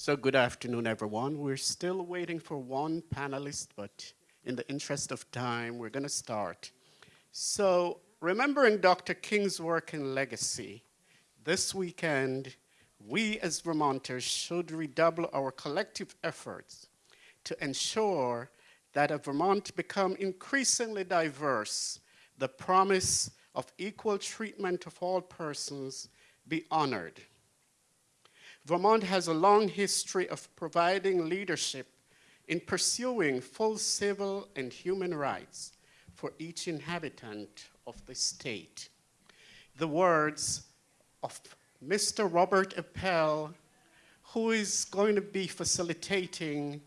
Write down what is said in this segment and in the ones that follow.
So good afternoon, everyone. We're still waiting for one panelist, but in the interest of time, we're going to start. So remembering Dr. King's work and legacy, this weekend, we as Vermonters should redouble our collective efforts to ensure that a Vermont become increasingly diverse, the promise of equal treatment of all persons be honored. Vermont has a long history of providing leadership in pursuing full civil and human rights for each inhabitant of the state. The words of Mr. Robert Appel, who is going to be facilitating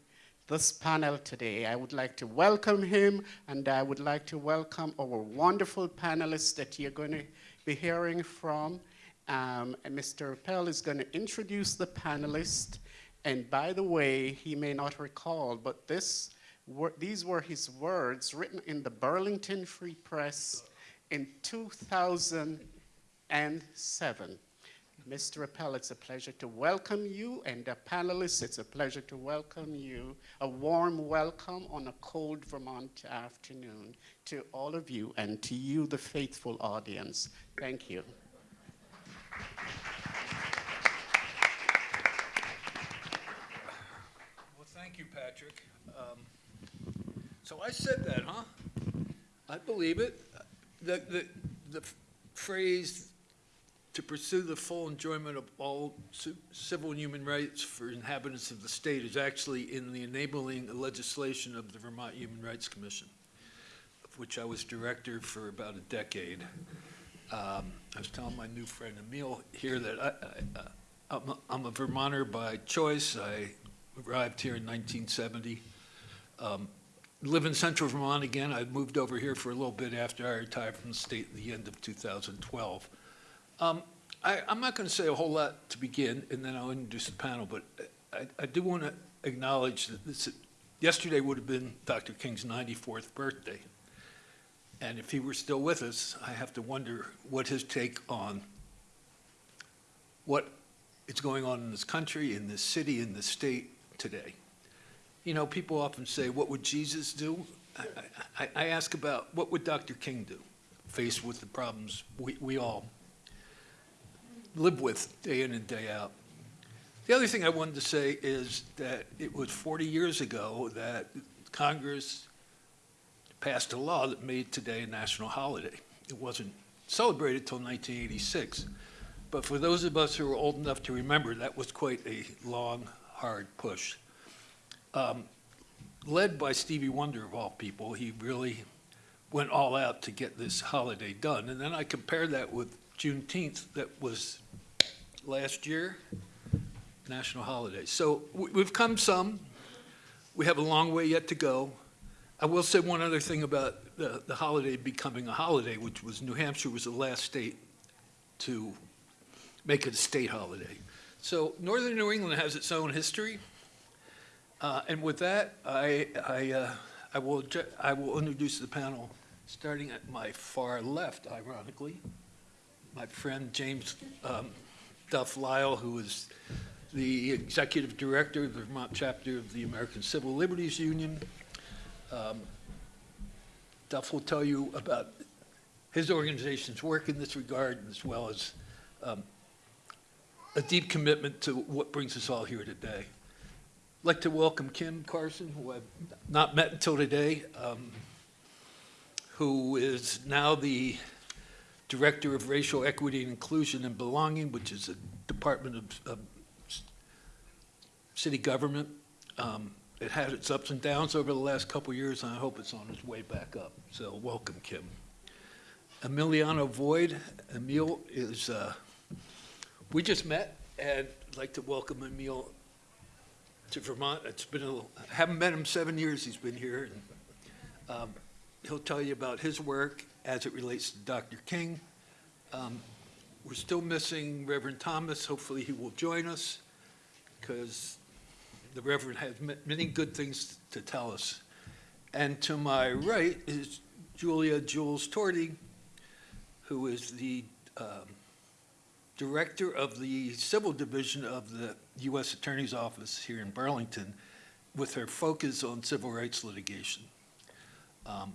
this panel today. I would like to welcome him and I would like to welcome our wonderful panelists that you're going to be hearing from. Um, Mr. Appel is going to introduce the panelists. And by the way, he may not recall, but this, were, these were his words written in the Burlington Free Press in 2007. Mr. Appel, it's a pleasure to welcome you, and the panelists, it's a pleasure to welcome you. A warm welcome on a cold Vermont afternoon to all of you and to you, the faithful audience. Thank you. Well, thank you, Patrick. Um, so I said that, huh? I believe it. The, the, the phrase to pursue the full enjoyment of all civil and human rights for inhabitants of the state is actually in the enabling legislation of the Vermont Human Rights Commission, of which I was director for about a decade. Um, I was telling my new friend Emil here that I, am a, I'm a Vermonter by choice. I arrived here in 1970. Um, live in central Vermont again. I moved over here for a little bit after I retired from the state at the end of 2012. Um, I, am not going to say a whole lot to begin, and then I'll introduce the panel, but I, I do want to acknowledge that this, yesterday would have been Dr. King's 94th birthday. And if he were still with us, I have to wonder what his take on what is going on in this country, in this city, in this state today. You know, people often say, what would Jesus do? I, I, I ask about what would Dr. King do faced with the problems we, we all live with day in and day out. The other thing I wanted to say is that it was 40 years ago that Congress passed a law that made today a national holiday. It wasn't celebrated until 1986. But for those of us who are old enough to remember, that was quite a long, hard push. Um, led by Stevie Wonder, of all people, he really went all out to get this holiday done. And then I compared that with Juneteenth that was last year, national holiday. So we've come some. We have a long way yet to go. I will say one other thing about the, the holiday becoming a holiday, which was New Hampshire was the last state to make it a state holiday. So Northern New England has its own history. Uh, and with that, I, I, uh, I, will I will introduce the panel starting at my far left, ironically my friend James um, Duff Lyall, who is the executive director of the Vermont chapter of the American Civil Liberties Union. Um, Duff will tell you about his organization's work in this regard, as well as um, a deep commitment to what brings us all here today. I'd like to welcome Kim Carson, who I've not met until today, um, who is now the Director of Racial Equity and Inclusion and Belonging, which is a Department of, of City Government. Um, it had its ups and downs over the last couple years, and I hope it's on its way back up. So welcome, Kim. Emiliano Boyd. Emil is, uh, we just met, and I'd like to welcome Emil to Vermont. It's been a, I haven't met him seven years he's been here. And, um, he'll tell you about his work as it relates to Dr. King. Um, we're still missing Reverend Thomas. Hopefully he will join us because the Reverend has many good things to tell us. And to my right is Julia Jules Torti, who is the um, director of the Civil Division of the U.S. Attorney's Office here in Burlington with her focus on civil rights litigation. Um,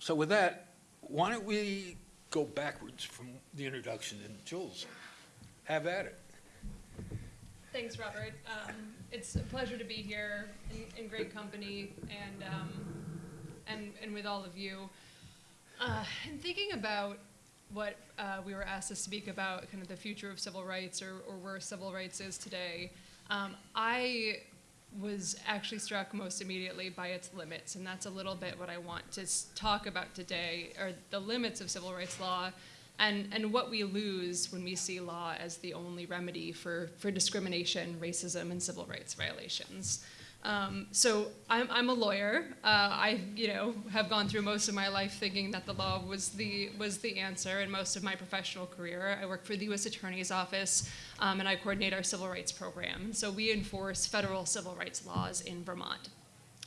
So with that, why don't we go backwards from the introduction, and Jules, have at it. Thanks, Robert. Um, it's a pleasure to be here in, in great company and, um, and, and with all of you. Uh, and thinking about what uh, we were asked to speak about, kind of the future of civil rights or, or where civil rights is today, um, I was actually struck most immediately by its limits, and that's a little bit what I want to talk about today, are the limits of civil rights law and, and what we lose when we see law as the only remedy for, for discrimination, racism, and civil rights violations. Um, so I'm, I'm a lawyer. Uh, I, you know, have gone through most of my life thinking that the law was the was the answer. And most of my professional career, I work for the U.S. Attorney's Office, um, and I coordinate our civil rights program. So we enforce federal civil rights laws in Vermont.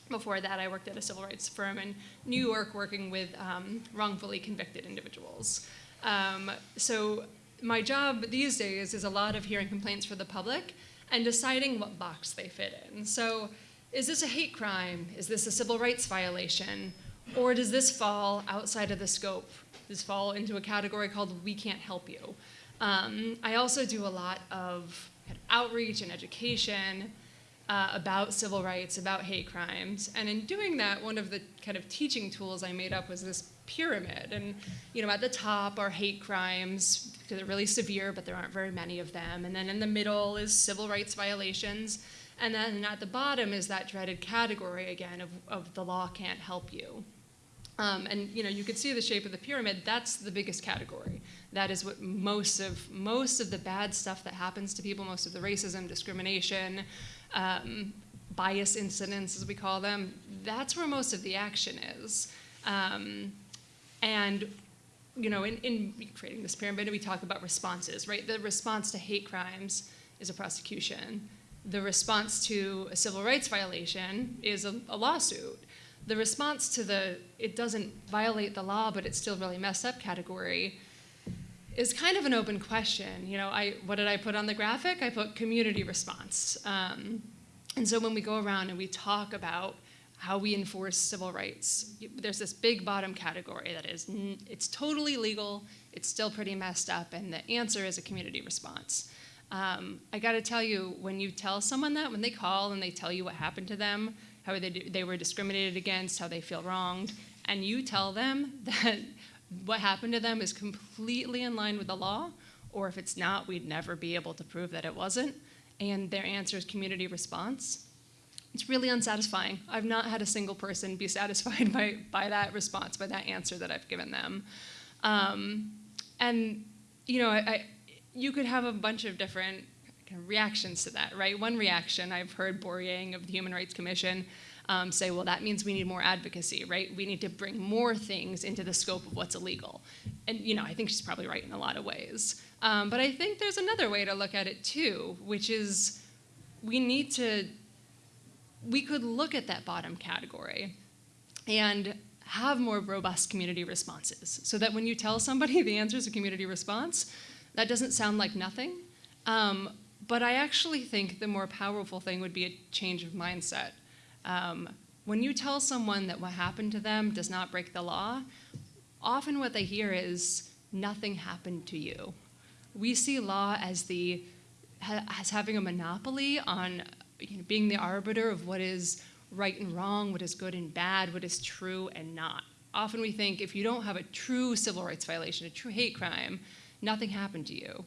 Before that, I worked at a civil rights firm in New York working with um, wrongfully convicted individuals. Um, so my job these days is a lot of hearing complaints for the public and deciding what box they fit in. So is this a hate crime? Is this a civil rights violation? Or does this fall outside of the scope? Does this fall into a category called we can't help you? Um, I also do a lot of outreach and education uh, about civil rights, about hate crimes. And in doing that, one of the kind of teaching tools I made up was this pyramid. And, you know, at the top are hate crimes, because they're really severe, but there aren't very many of them. And then in the middle is civil rights violations. And then at the bottom is that dreaded category again of, of the law can't help you. Um, and you know, you can see the shape of the pyramid. That's the biggest category. That is what most of most of the bad stuff that happens to people, most of the racism, discrimination, um, bias incidents, as we call them. That's where most of the action is. Um, and you know, in, in creating this pyramid, we talk about responses, right? The response to hate crimes is a prosecution. The response to a civil rights violation is a, a lawsuit. The response to the it doesn't violate the law, but it's still really messed up category is kind of an open question. You know, I what did I put on the graphic? I put community response. Um, and so when we go around and we talk about how we enforce civil rights, there's this big bottom category that is, it's totally legal, it's still pretty messed up, and the answer is a community response. Um, I got to tell you, when you tell someone that, when they call and they tell you what happened to them, how they, they were discriminated against, how they feel wronged, and you tell them that what happened to them is completely in line with the law, or if it's not, we'd never be able to prove that it wasn't, and their answer is community response, it's really unsatisfying. I've not had a single person be satisfied by, by that response, by that answer that I've given them. Um, and, you know, I, I, you could have a bunch of different kind of reactions to that, right? One reaction, I've heard Bor Yang of the Human Rights Commission um, say, well, that means we need more advocacy, right? We need to bring more things into the scope of what's illegal. And, you know, I think she's probably right in a lot of ways. Um, but I think there's another way to look at it too, which is we need to we could look at that bottom category and have more robust community responses so that when you tell somebody the answer is a community response, that doesn't sound like nothing. Um, but I actually think the more powerful thing would be a change of mindset. Um, when you tell someone that what happened to them does not break the law, often what they hear is nothing happened to you. We see law as the as having a monopoly on you know, being the arbiter of what is right and wrong, what is good and bad, what is true and not. Often we think if you don't have a true civil rights violation, a true hate crime, nothing happened to you.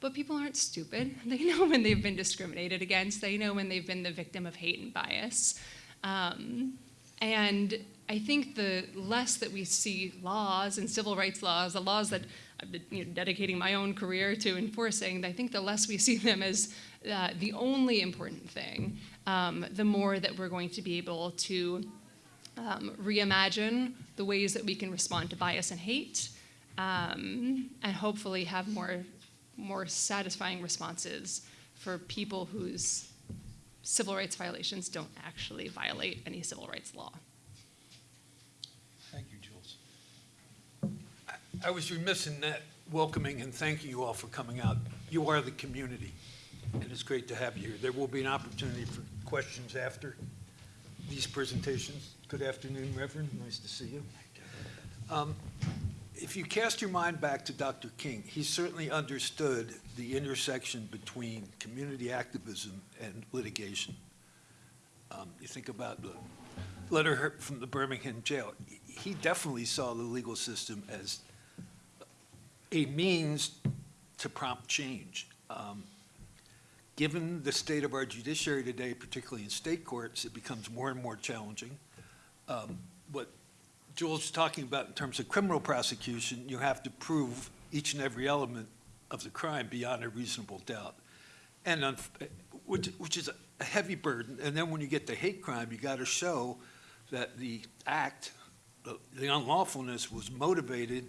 But people aren't stupid. They know when they've been discriminated against, they know when they've been the victim of hate and bias. Um, and I think the less that we see laws and civil rights laws, the laws that I've been you know, dedicating my own career to enforcing, I think the less we see them as uh, the only important thing, um, the more that we're going to be able to um, reimagine the ways that we can respond to bias and hate, um, and hopefully have more, more satisfying responses for people whose civil rights violations don't actually violate any civil rights law. Thank you, Jules. I- I was remiss in not welcoming and thanking you all for coming out. You are the community. And it's great to have you here. There will be an opportunity for questions after these presentations. Good afternoon, Reverend, nice to see you. Um, If you cast your mind back to Dr. King, he certainly understood the intersection between community activism and litigation. Um, You think about the letter from the Birmingham jail, he definitely saw the legal system as a means to prompt change. Um, Given the state of our judiciary today, particularly in state courts, it becomes more and more challenging. Um, What Jules talking about in terms of criminal prosecution, you have to prove each and every element of the crime beyond a reasonable doubt. And, which, which is a heavy burden, and then when you get to hate crime, you gotta show that the act, the unlawfulness was motivated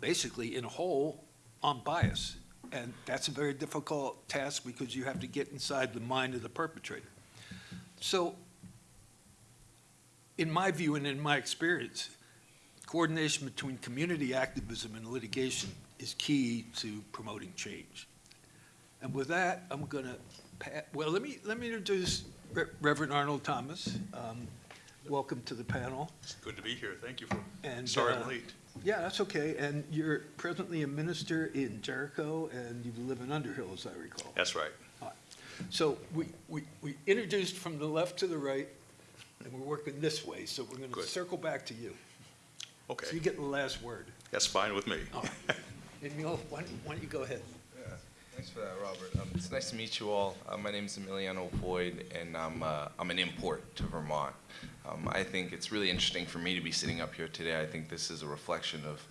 basically in whole on bias. And that's a very difficult task because you have to get inside the mind of the perpetrator. So, in my view and in my experience, coordination between community activism and litigation is key to promoting change. And with that, I'm gonna, pa- well, let me, let me introduce Re- Reverend Arnold Thomas. Um, Welcome to the panel. It's good to be here. Thank you for, And, sorry uh, I'm late. Yeah, that's okay. And you're presently a minister in Jericho, and you live in Underhill, as I recall. That's right. So we, we, we introduced from the left to the right, and we're working this way, so we're gonna Good. circle back to you. Okay. So you get the last word. that's fine with me. All right. Emil, why don't, why don't you go ahead? Yeah, thanks for that, Robert. Um, it's nice to meet you all. Uh, my name is Emiliano Boyd, and I'm, uh, I'm an import to Vermont. Um, I think it's really interesting for me to be sitting up here today. I think this is a reflection of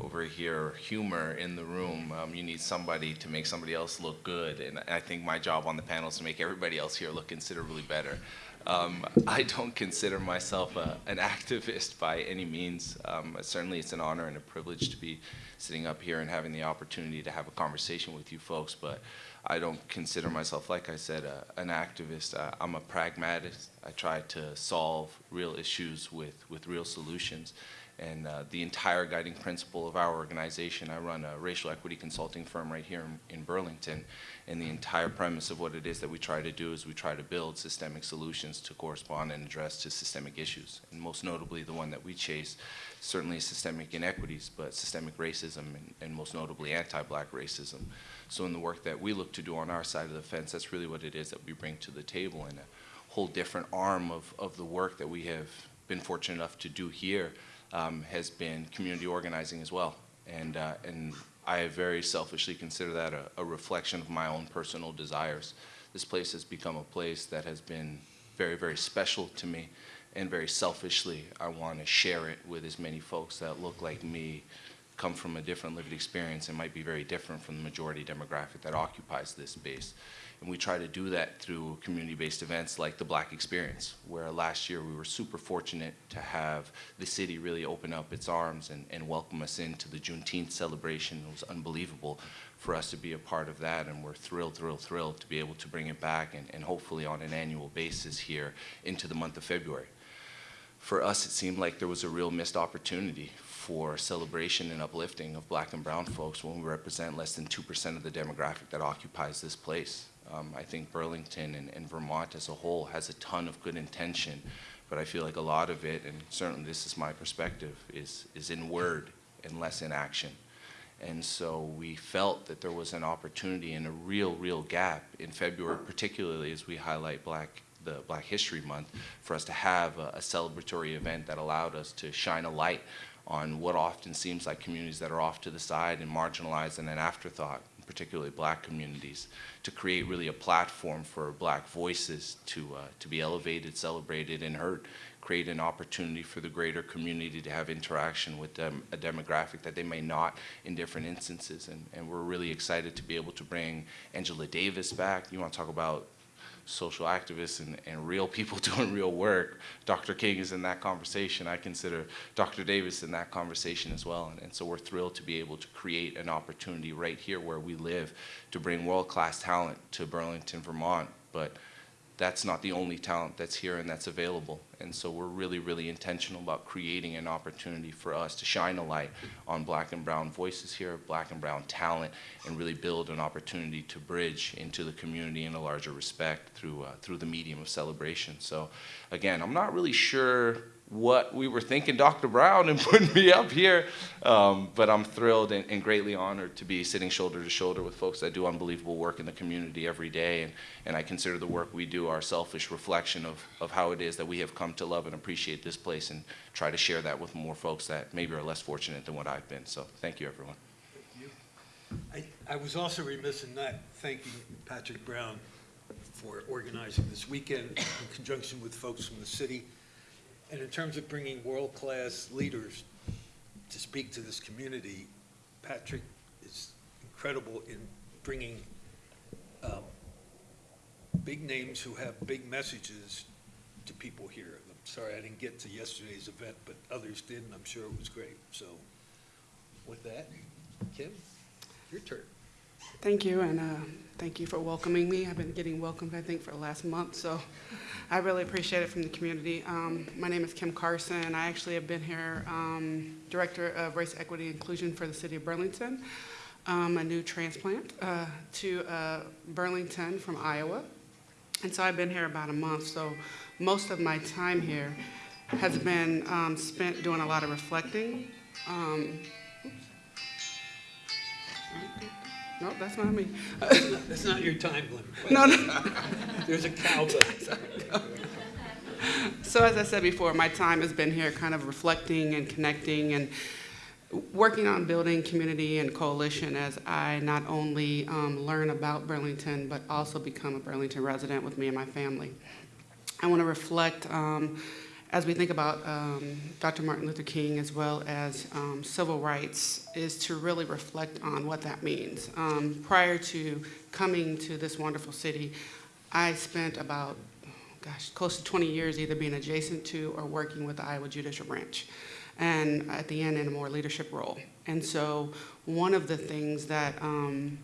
over here humor in the room. Um, you need somebody to make somebody else look good, and I think my job on the panel is to make everybody else here look considerably better. Um, I don't consider myself a, an activist by any means. Um, certainly, it's an honor and a privilege to be sitting up here and having the opportunity to have a conversation with you folks. But I don't consider myself, like I said, an activist. I'm a pragmatist. I try to solve real issues with, with real solutions. And uh, the entire guiding principle of our organization, I run a racial equity consulting firm right here in, in Burlington. And the entire premise of what it is that we try to do is we try to build systemic solutions to correspond and address to systemic issues. And most notably, the one that we chase certainly is systemic inequities, but systemic racism and, and most notably anti-black racism. So in the work that we look to do on our side of the fence, that's really what it is that we bring to the table and a whole different arm of, of the work that we have been fortunate enough to do here um, has been community organizing as well. And, uh, and I very selfishly consider that a, a reflection of my own personal desires. This place has become a place that has been very, very special to me, and very selfishly, I want to share it with as many folks that look like me, come from a different lived experience, and might be very different from the majority demographic that occupies this space. And we try to do that through community-based events like the Black Experience, where last year we were super fortunate to have the city really open up its arms and, and welcome us into the Juneteenth celebration. It was unbelievable for us to be a part of that, and we're thrilled, thrilled, thrilled to be able to bring it back and, and hopefully on an annual basis here into the month of February. For us, it seemed like there was a real missed opportunity for celebration and uplifting of black and brown folks when we represent less than 2% of the demographic that occupies this place. Um, I think Burlington and, and Vermont as a whole has a ton of good intention, but I feel like a lot of it, and certainly this is my perspective, is, is in word and less in action. And so we felt that there was an opportunity and a real, real gap in February, particularly as we highlight Black, the Black History Month, for us to have a, a celebratory event that allowed us to shine a light on what often seems like communities that are off to the side and marginalized and an afterthought, particularly black communities, to create really a platform for black voices to, uh, to be elevated, celebrated, and heard create an opportunity for the greater community to have interaction with a demographic that they may not in different instances. And, and we're really excited to be able to bring Angela Davis back. You want to talk about social activists and, and real people doing real work. Dr. King is in that conversation. I consider Dr. Davis in that conversation as well. And, and so we're thrilled to be able to create an opportunity right here where we live to bring world-class talent to Burlington, Vermont. But that's not the only talent that's here and that's available. And so we're really, really intentional about creating an opportunity for us to shine a light on black and brown voices here, black and brown talent, and really build an opportunity to bridge into the community in a larger respect through, uh, through the medium of celebration. So again, I'm not really sure what we were thinking, Dr. Brown, and putting me up here. Um, but I'm thrilled and, and greatly honored to be sitting shoulder to shoulder with folks that do unbelievable work in the community every day. And, and I consider the work we do our selfish reflection of, of how it is that we have come to love and appreciate this place and try to share that with more folks that maybe are less fortunate than what I've been. So thank you, everyone. Thank you. I, I was also remiss in not thanking Patrick Brown for organizing this weekend in conjunction with folks from the city. And in terms of bringing world-class leaders to speak to this community, Patrick is incredible in bringing um, big names who have big messages to people here. I'm sorry I didn't get to yesterday's event, but others did, and I'm sure it was great. So with that, Kim, your turn. Thank you, and uh, thank you for welcoming me. I've been getting welcomed, I think, for the last month, so I really appreciate it from the community. Um, My name is Kim Carson. I actually have been here, um, Director of Race Equity Inclusion for the City of Burlington. I'm a new transplant uh, to uh, Burlington from Iowa, and so I've been here about a month, so most of my time here has been um, spent doing a lot of reflecting. Um. No, that's not me. That's not your time limit. No, no. There's a cow So as I said before, my time has been here kind of reflecting and connecting and working on building community and coalition as I not only um, learn about Burlington, but also become a Burlington resident with me and my family. I want to reflect um, as we think about um, Dr. Martin Luther King as well as um, civil rights is to really reflect on what that means. Um, prior to coming to this wonderful city, I spent about gosh, close to 20 years either being adjacent to or working with the Iowa Judicial Branch, and at the end in a more leadership role. And so one of the things that um,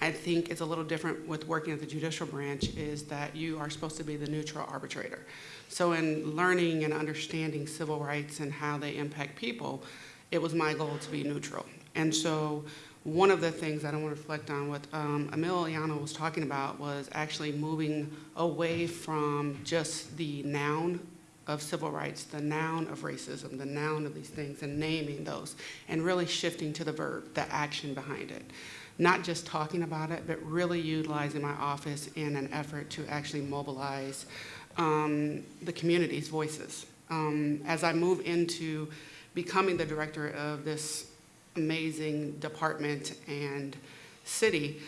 I think is a little different with working at the judicial branch is that you are supposed to be the neutral arbitrator. So in learning and understanding civil rights and how they impact people, it was my goal to be neutral. And so one of the things I want to reflect on what um, Emiliano was talking about was actually moving away from just the noun of civil rights, the noun of racism, the noun of these things, and naming those, and really shifting to the verb, the action behind it. Not just talking about it, but really utilizing my office in an effort to actually mobilize um, the community's voices. Um, as I move into becoming the director of this amazing department and city,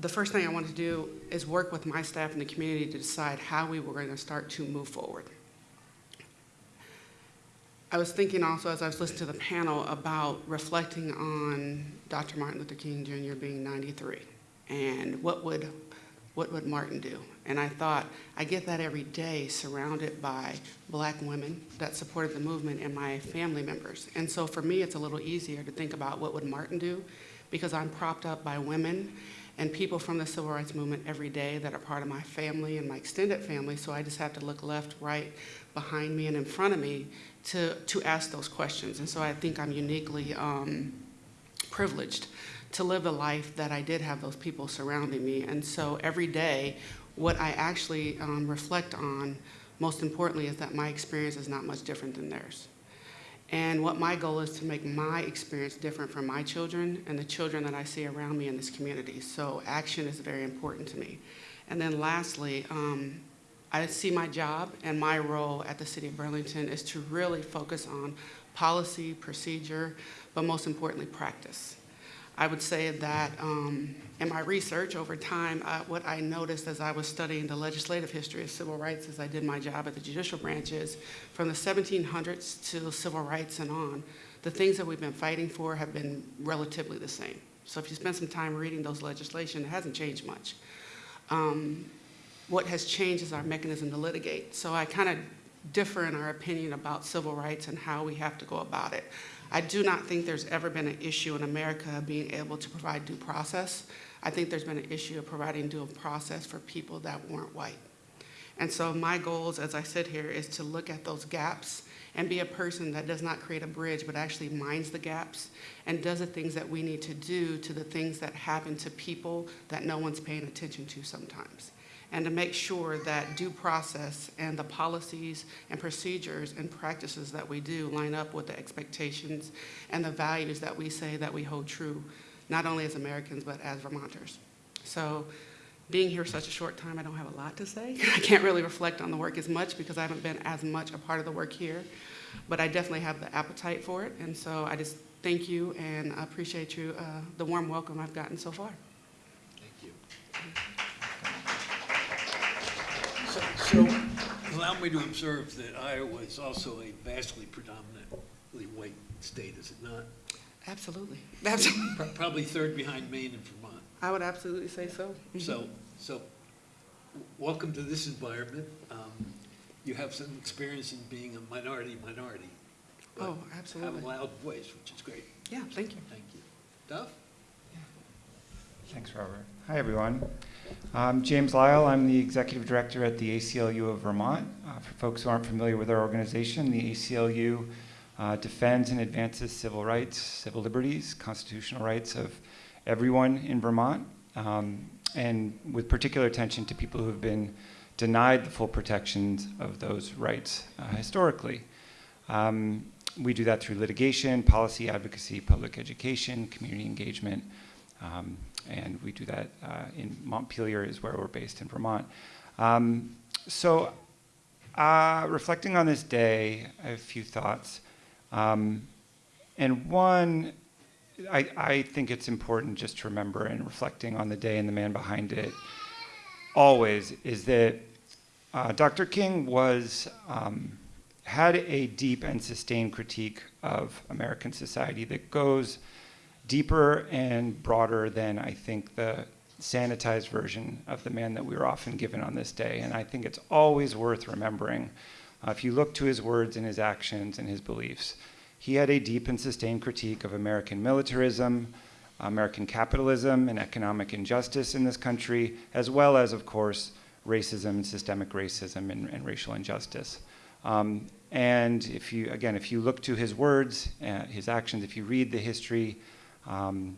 the first thing I wanted to do is work with my staff and the community to decide how we were going to start to move forward. I was thinking also as I was listening to the panel about reflecting on Dr. Martin Luther King Jr. being 93 and what would, what would Martin do? And I thought, I get that every day surrounded by black women that supported the movement and my family members. And so for me, it's a little easier to think about what would Martin do because I'm propped up by women and people from the civil rights movement every day that are part of my family and my extended family. So I just have to look left, right, behind me, and in front of me to, to ask those questions. And so I think I'm uniquely um, privileged to live a life that I did have those people surrounding me. And so every day, what I actually um, reflect on, most importantly, is that my experience is not much different than theirs. And what my goal is to make my experience different for my children and the children that I see around me in this community. So action is very important to me. And then lastly, um, I see my job and my role at the City of Burlington is to really focus on policy, procedure, but most importantly, practice. I would say that um, in my research over time, uh, what I noticed as I was studying the legislative history of civil rights as I did my job at the judicial branch is from the 1700s to civil rights and on, the things that we've been fighting for have been relatively the same. So if you spend some time reading those legislation, it hasn't changed much. Um, what has changed is our mechanism to litigate. So I kind of differ in our opinion about civil rights and how we have to go about it. I do not think there's ever been an issue in America of being able to provide due process. I think there's been an issue of providing due process for people that weren't white. And so my goals, as I sit here, is to look at those gaps and be a person that does not create a bridge, but actually minds the gaps and does the things that we need to do to the things that happen to people that no one's paying attention to sometimes. And to make sure that due process and the policies and procedures and practices that we do line up with the expectations and the values that we say that we hold true, not only as Americans, but as Vermonters. So being here such a short time, I don't have a lot to say. I can't really reflect on the work as much because I haven't been as much a part of the work here. But I definitely have the appetite for it. And so I just thank you and I appreciate you, uh, the warm welcome I've gotten so far. Thank you. So, so allow me to observe that Iowa is also a vastly predominantly white state, is it not? Absolutely. Absolutely. Pro- Probably third behind Maine and Vermont. I would absolutely say so. So, so, w- welcome to this environment. Um, You have some experience in being a minority minority. but Oh, absolutely. Have a loud voice, which is great. Yeah, thank you. Thank you. Duff? Thanks, Robert. Hi, everyone. I'm James Lyall. I'm the executive director at the ACLU of Vermont. Uh, for folks who aren't familiar with our organization, the ACLU uh, defends and advances civil rights, civil liberties, constitutional rights of everyone in Vermont, um, and with particular attention to people who have been denied the full protections of those rights uh, historically. Um, we do that through litigation, policy advocacy, public education, community engagement, um, and we do that uh, in Montpelier, is where we're based in Vermont. Um, so, uh, reflecting on this day, I have a few thoughts. Um, and one, I, I think it's important just to remember in reflecting on the day and the man behind it, always, is that uh, Dr. King was um, had a deep and sustained critique of American society that goes deeper and broader than I think the sanitized version of the man that we are often given on this day. And I think it's always worth remembering. Uh, if you look to his words and his actions and his beliefs, he had a deep and sustained critique of American militarism, American capitalism, and economic injustice in this country, as well as, of course, racism and systemic racism and, and racial injustice. Um, and if you, again, if you look to his words, uh, his actions, if you read the history, um,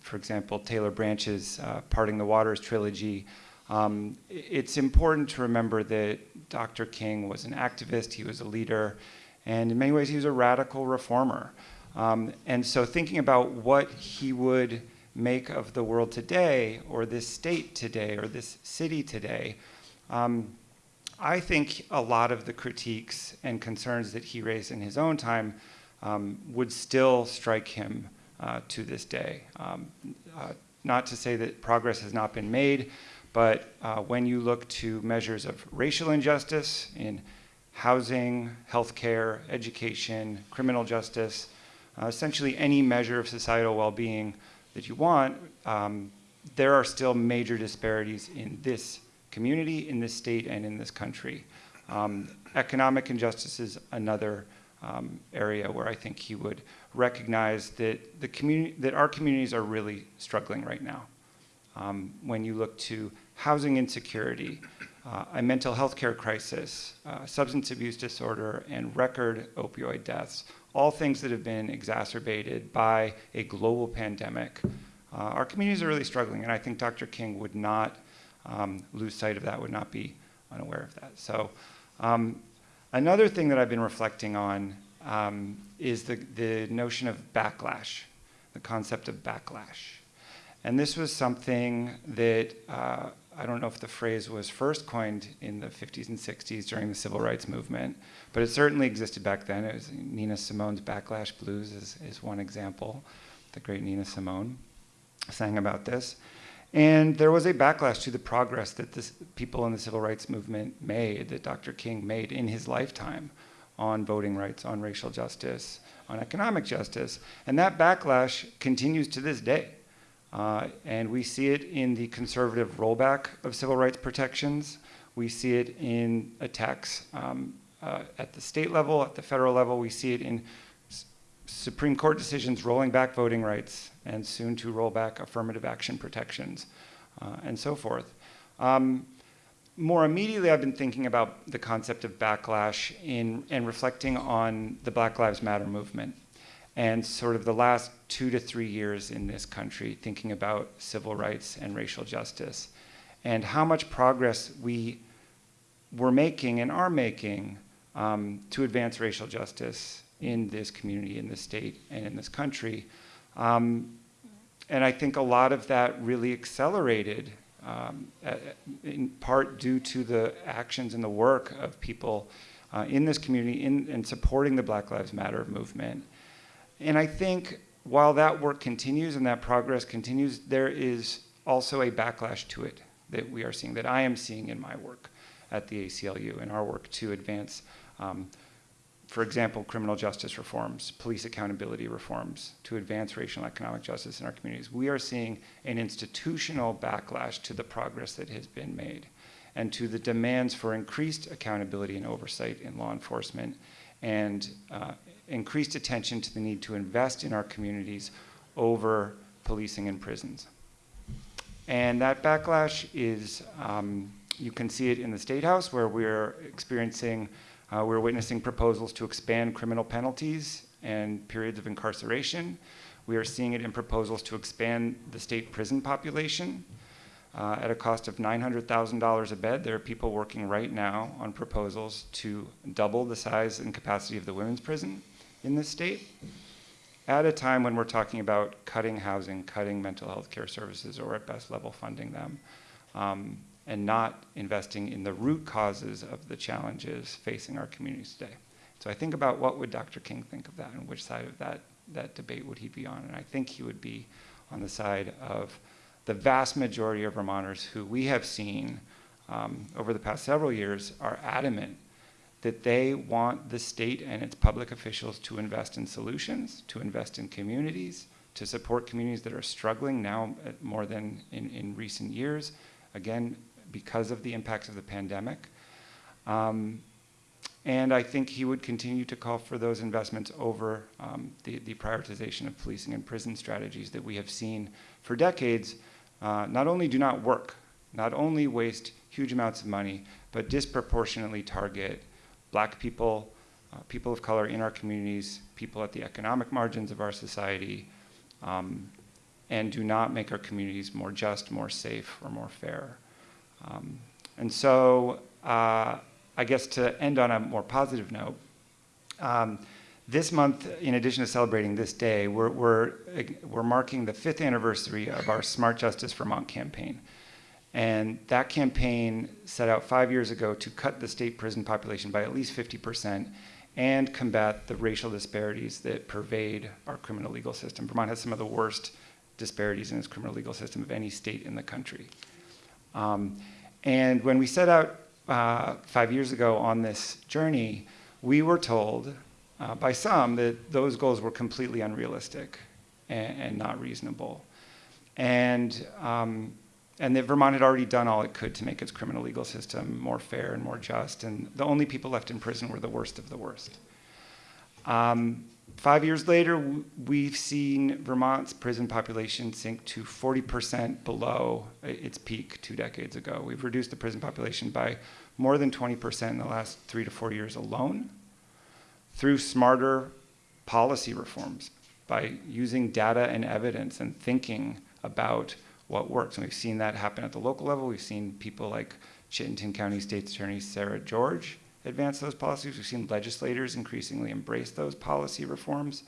for example, Taylor Branch's uh, Parting the Waters trilogy, um, it's important to remember that Dr. King was an activist, he was a leader, and in many ways he was a radical reformer. Um, and so thinking about what he would make of the world today, or this state today, or this city today, um, I think a lot of the critiques and concerns that he raised in his own time um, would still strike him uh, to this day. Um, uh, not to say that progress has not been made, but uh, when you look to measures of racial injustice in housing, healthcare, education, criminal justice, uh, essentially any measure of societal well-being that you want, um, there are still major disparities in this community, in this state, and in this country. Um, economic injustice is another um, area where I think he would recognize that the community, that our communities are really struggling right now. Um, when you look to housing insecurity, uh, a mental health care crisis, uh, substance abuse disorder, and record opioid deaths, all things that have been exacerbated by a global pandemic. Uh, our communities are really struggling, and I think Dr. King would not um, lose sight of that, would not be unaware of that. So, um, another thing that I've been reflecting on um, is the, the notion of backlash, the concept of backlash. And this was something that uh, I don't know if the phrase was first coined in the 50s and 60s during the civil rights movement, but it certainly existed back then. It was Nina Simone's Backlash Blues is, is one example. The great Nina Simone sang about this. And there was a backlash to the progress that the people in the civil rights movement made, that Dr. King made in his lifetime on voting rights, on racial justice, on economic justice. And that backlash continues to this day. Uh, and we see it in the conservative rollback of civil rights protections. We see it in attacks um, uh, at the state level, at the federal level. We see it in Supreme Court decisions rolling back voting rights and soon to roll back affirmative action protections uh, and so forth. Um, more immediately, I've been thinking about the concept of backlash in, and reflecting on the Black Lives Matter movement and sort of the last two to three years in this country, thinking about civil rights and racial justice, and how much progress we were making and are making um, to advance racial justice in this community, in this state, and in this country. Um, and I think a lot of that really accelerated um, in part due to the actions and the work of people uh, in this community in, in supporting the Black Lives Matter movement. And I think while that work continues and that progress continues, there is also a backlash to it that we are seeing, that I am seeing in my work at the ACLU and our work to advance um, for example, criminal justice reforms, police accountability reforms to advance racial and economic justice in our communities. We are seeing an institutional backlash to the progress that has been made and to the demands for increased accountability and oversight in law enforcement and uh, increased attention to the need to invest in our communities over policing and prisons. And that backlash is, um, you can see it in the State House where we're experiencing uh, we're witnessing proposals to expand criminal penalties and periods of incarceration. We are seeing it in proposals to expand the state prison population uh, at a cost of $900,000 a bed. There are people working right now on proposals to double the size and capacity of the women's prison in this state at a time when we're talking about cutting housing, cutting mental health care services, or at best level funding them. Um, and not investing in the root causes of the challenges facing our communities today. So I think about what would Dr. King think of that and which side of that, that debate would he be on? And I think he would be on the side of the vast majority of Vermonters who we have seen um, over the past several years are adamant that they want the state and its public officials to invest in solutions, to invest in communities, to support communities that are struggling now more than in, in recent years. Again, because of the impacts of the pandemic. Um, and I think he would continue to call for those investments over um, the, the, prioritization of policing and prison strategies that we have seen for decades uh, not only do not work, not only waste huge amounts of money, but disproportionately target black people, uh, people of color in our communities, people at the economic margins of our society, um, and do not make our communities more just, more safe, or more fair. Um, and so uh, I guess to end on a more positive note, um, this month, in addition to celebrating this day, we're, we're, we're marking the fifth anniversary of our Smart Justice Vermont campaign. And that campaign set out five years ago to cut the state prison population by at least 50% and combat the racial disparities that pervade our criminal legal system. Vermont has some of the worst disparities in its criminal legal system of any state in the country. Um, and when we set out uh, five years ago on this journey, we were told uh, by some that those goals were completely unrealistic and, and not reasonable. And, um, and that Vermont had already done all it could to make its criminal legal system more fair and more just, and the only people left in prison were the worst of the worst. Um, Five years later, we've seen Vermont's prison population sink to 40% below uh, its peak two decades ago. We've reduced the prison population by more than 20% in the last three to four years alone through smarter policy reforms, by using data and evidence and thinking about what works. And we've seen that happen at the local level. We've seen people like Chittenden County State's Attorney Sarah George advance those policies. We've seen legislators increasingly embrace those policy reforms.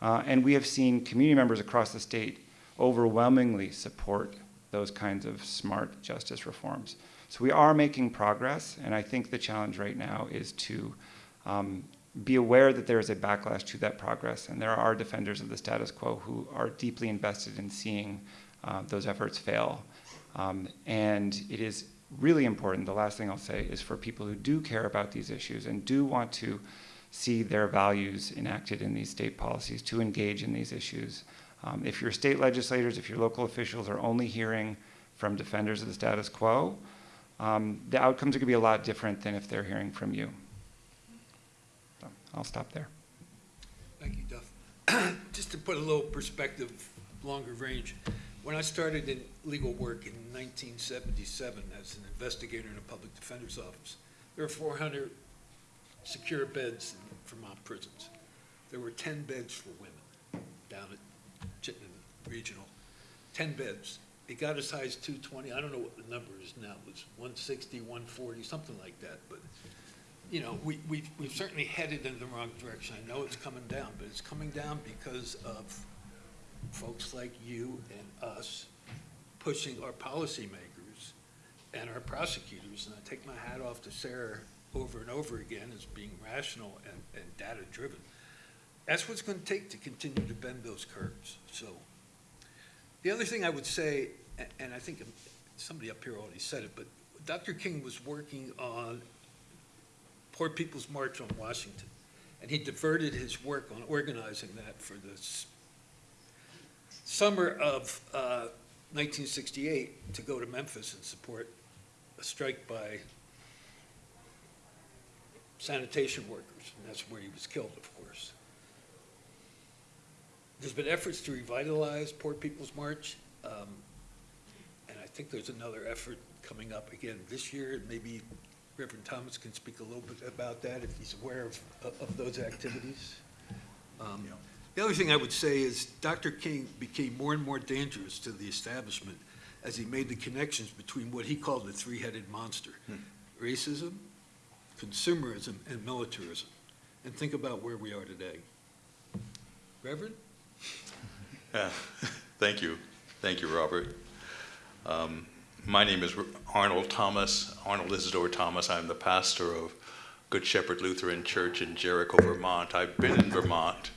Uh, and we have seen community members across the state overwhelmingly support those kinds of smart justice reforms. So we are making progress, and I think the challenge right now is to um, be aware that there is a backlash to that progress, and there are defenders of the status quo who are deeply invested in seeing uh, those efforts fail. Um, and it is really important, the last thing I'll say, is for people who do care about these issues and do want to see their values enacted in these state policies to engage in these issues. Um, if your state legislators, if your local officials are only hearing from defenders of the status quo, um, the outcomes are going to be a lot different than if they're hearing from you. So I'll stop there. Thank you, Duff. just to put a little perspective, longer range, when I started in legal work in 1977 as an investigator in a public defender's office, there were 400 secure beds in Vermont prisons. There were 10 beds for women down at Chittenden Regional, 10 beds. It got as high as 220, I don't know what the number is now, it was 160, 140, something like that, but, you know, we, we, we've certainly headed in the wrong direction. I know it's coming down, but it's coming down because of folks like you and us pushing our policymakers and our prosecutors, and I take my hat off to Sarah over and over again as being rational and, and data-driven. That's what's gonna take to continue to bend those curves, so. The other thing I would say, and I think somebody up here already said it, but Dr. King was working on Poor People's March on Washington, and he diverted his work on organizing that for the summer of uh, 1968 to go to Memphis and support a strike by sanitation workers, and that's where he was killed, of course. There's been efforts to revitalize Poor People's March, um, and I think there's another effort coming up again this year, and maybe Reverend Thomas can speak a little bit about that if he's aware of, of those activities. Um, The other thing I would say is Dr. King became more and more dangerous to the establishment as he made the connections between what he called the three-headed monster, racism, consumerism, and militarism. And think about where we are today. Reverend? Yeah, Thank you. Thank you, Robert. Um, My name is Arnold Thomas, Arnold Isidore Thomas. I'm the pastor of Good Shepherd Lutheran Church in Jericho, Vermont. I've been in Vermont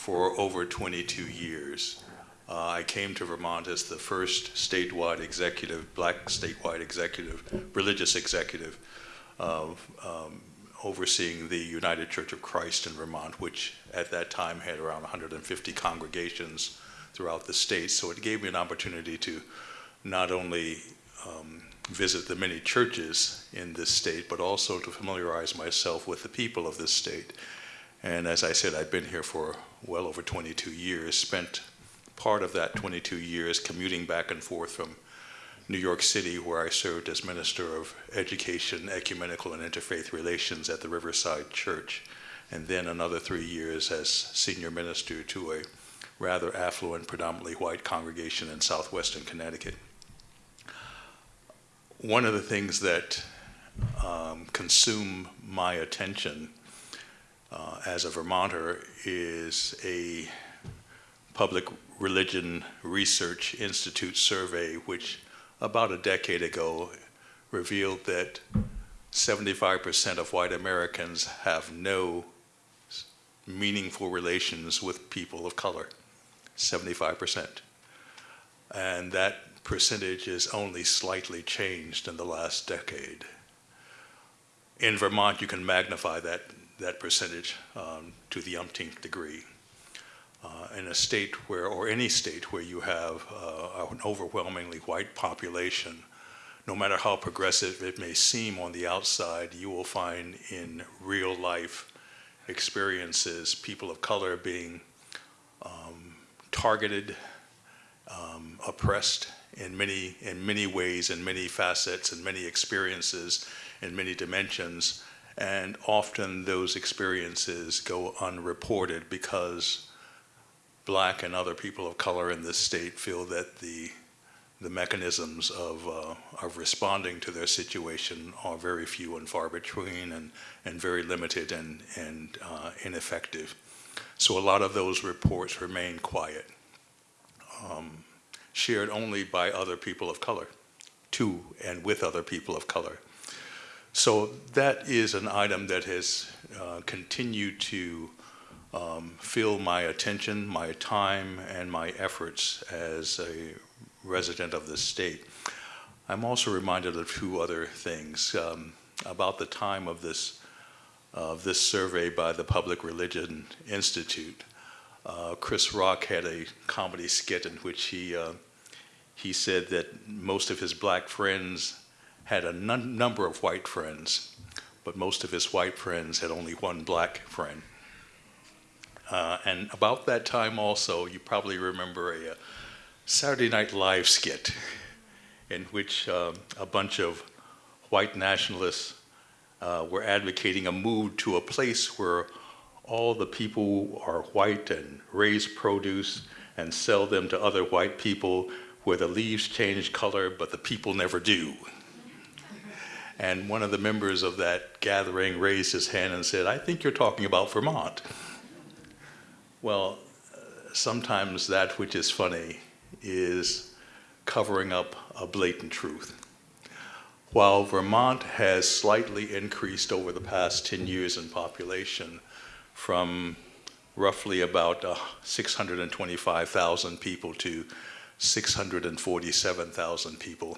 for over 22 years. Uh, I came to Vermont as the first statewide executive, black statewide executive, religious executive, um, overseeing the United Church of Christ in Vermont, which at that time had around 150 congregations throughout the state. So it gave me an opportunity to not only um, visit the many churches in this state, but also to familiarize myself with the people of this state. And as I said, I've been here for well over 22 years, spent part of that 22 years commuting back and forth from New York City, where I served as Minister of Education, Ecumenical, and Interfaith Relations at the Riverside Church, and then another three years as Senior Minister to a rather affluent, predominantly white congregation in southwestern Connecticut. One of the things that um, consume my attention uh, as a Vermonter is a Public Religion Research Institute survey, which about a decade ago revealed that 75% of white Americans have no meaningful relations with people of color. 75%. And that percentage is only slightly changed in the last decade. In Vermont, you can magnify that, that percentage um, to the umpteenth degree. Uh, in a state where, or any state where you have uh, an overwhelmingly white population, no matter how progressive it may seem on the outside, you will find in real life experiences people of color being um, targeted, um, oppressed in many, in many ways, in many facets, in many experiences, in many dimensions. And often those experiences go unreported because black and other people of color in this state feel that the the mechanisms of, uh, of responding to their situation are very few and far between and, and very limited and, and uh, ineffective. So a lot of those reports remain quiet, um, shared only by other people of color, to and with other people of color. So that is an item that has uh, continued to um, fill my attention, my time, and my efforts as a resident of the state. I'm also reminded of two other things. Um, about the time of this, of this survey by the Public Religion Institute, uh, Chris Rock had a comedy skit in which he, uh, he said that most of his black friends had a num number of white friends, but most of his white friends had only one black friend. Uh, and about that time also, you probably remember a, uh Saturday Night Live skit in which um, a bunch of white nationalists uh, were advocating a move to a place where all the people are white and raise produce and sell them to other white people where the leaves change color, but the people never do. And one of the members of that gathering raised his hand and said, I think you're talking about Vermont. Well, sometimes that which is funny is covering up a blatant truth. While Vermont has slightly increased over the past 10 years in population from roughly about uh, 625,000 people to 647,000 people,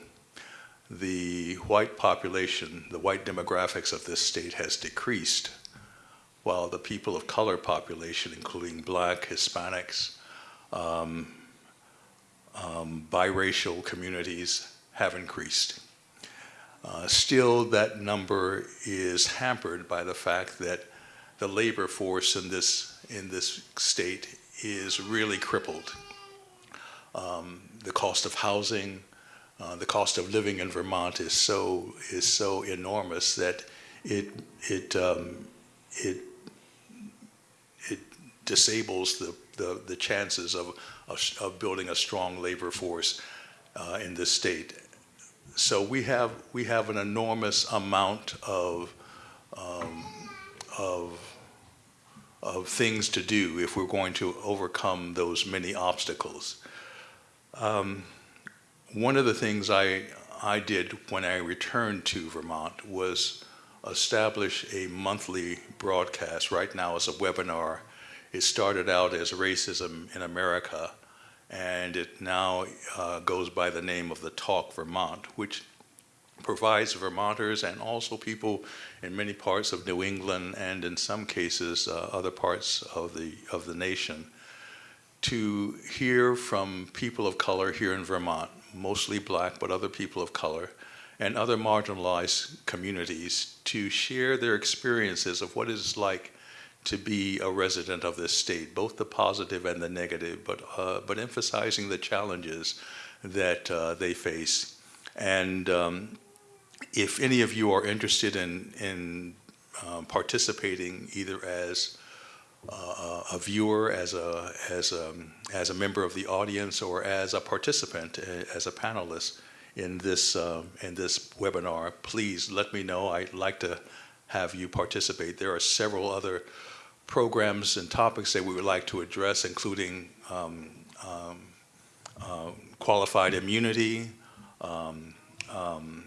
the white population, the white demographics of this state has decreased, while the people of color population, including black, Hispanics, um, um, biracial communities have increased. Uh, still, that number is hampered by the fact that the labor force in this, in this state is really crippled. Um, the cost of housing, uh, the cost of living in Vermont is so, is so enormous that it, it, um, it, it disables the, the, the chances of of, of building a strong labor force uh, in this state. So we have, we have an enormous amount of, um, of, of things to do if we're going to overcome those many obstacles. Um, one of the things I, I did when I returned to Vermont was establish a monthly broadcast. Right now it's a webinar. It started out as Racism in America, and it now uh, goes by the name of the Talk Vermont, which provides Vermonters and also people in many parts of New England and in some cases uh, other parts of the, of the nation to hear from people of color here in Vermont, mostly black, but other people of color, and other marginalized communities to share their experiences of what it's like to be a resident of this state, both the positive and the negative, but, uh, but emphasizing the challenges that uh, they face. And um, if any of you are interested in, in um, participating either as uh, a viewer, as a, as, a, as a member of the audience, or as a participant, uh, as a panelist in this, uh, in this webinar, please let me know. I'd like to have you participate. There are several other programs and topics that we would like to address, including um, um, uh, qualified immunity, um, um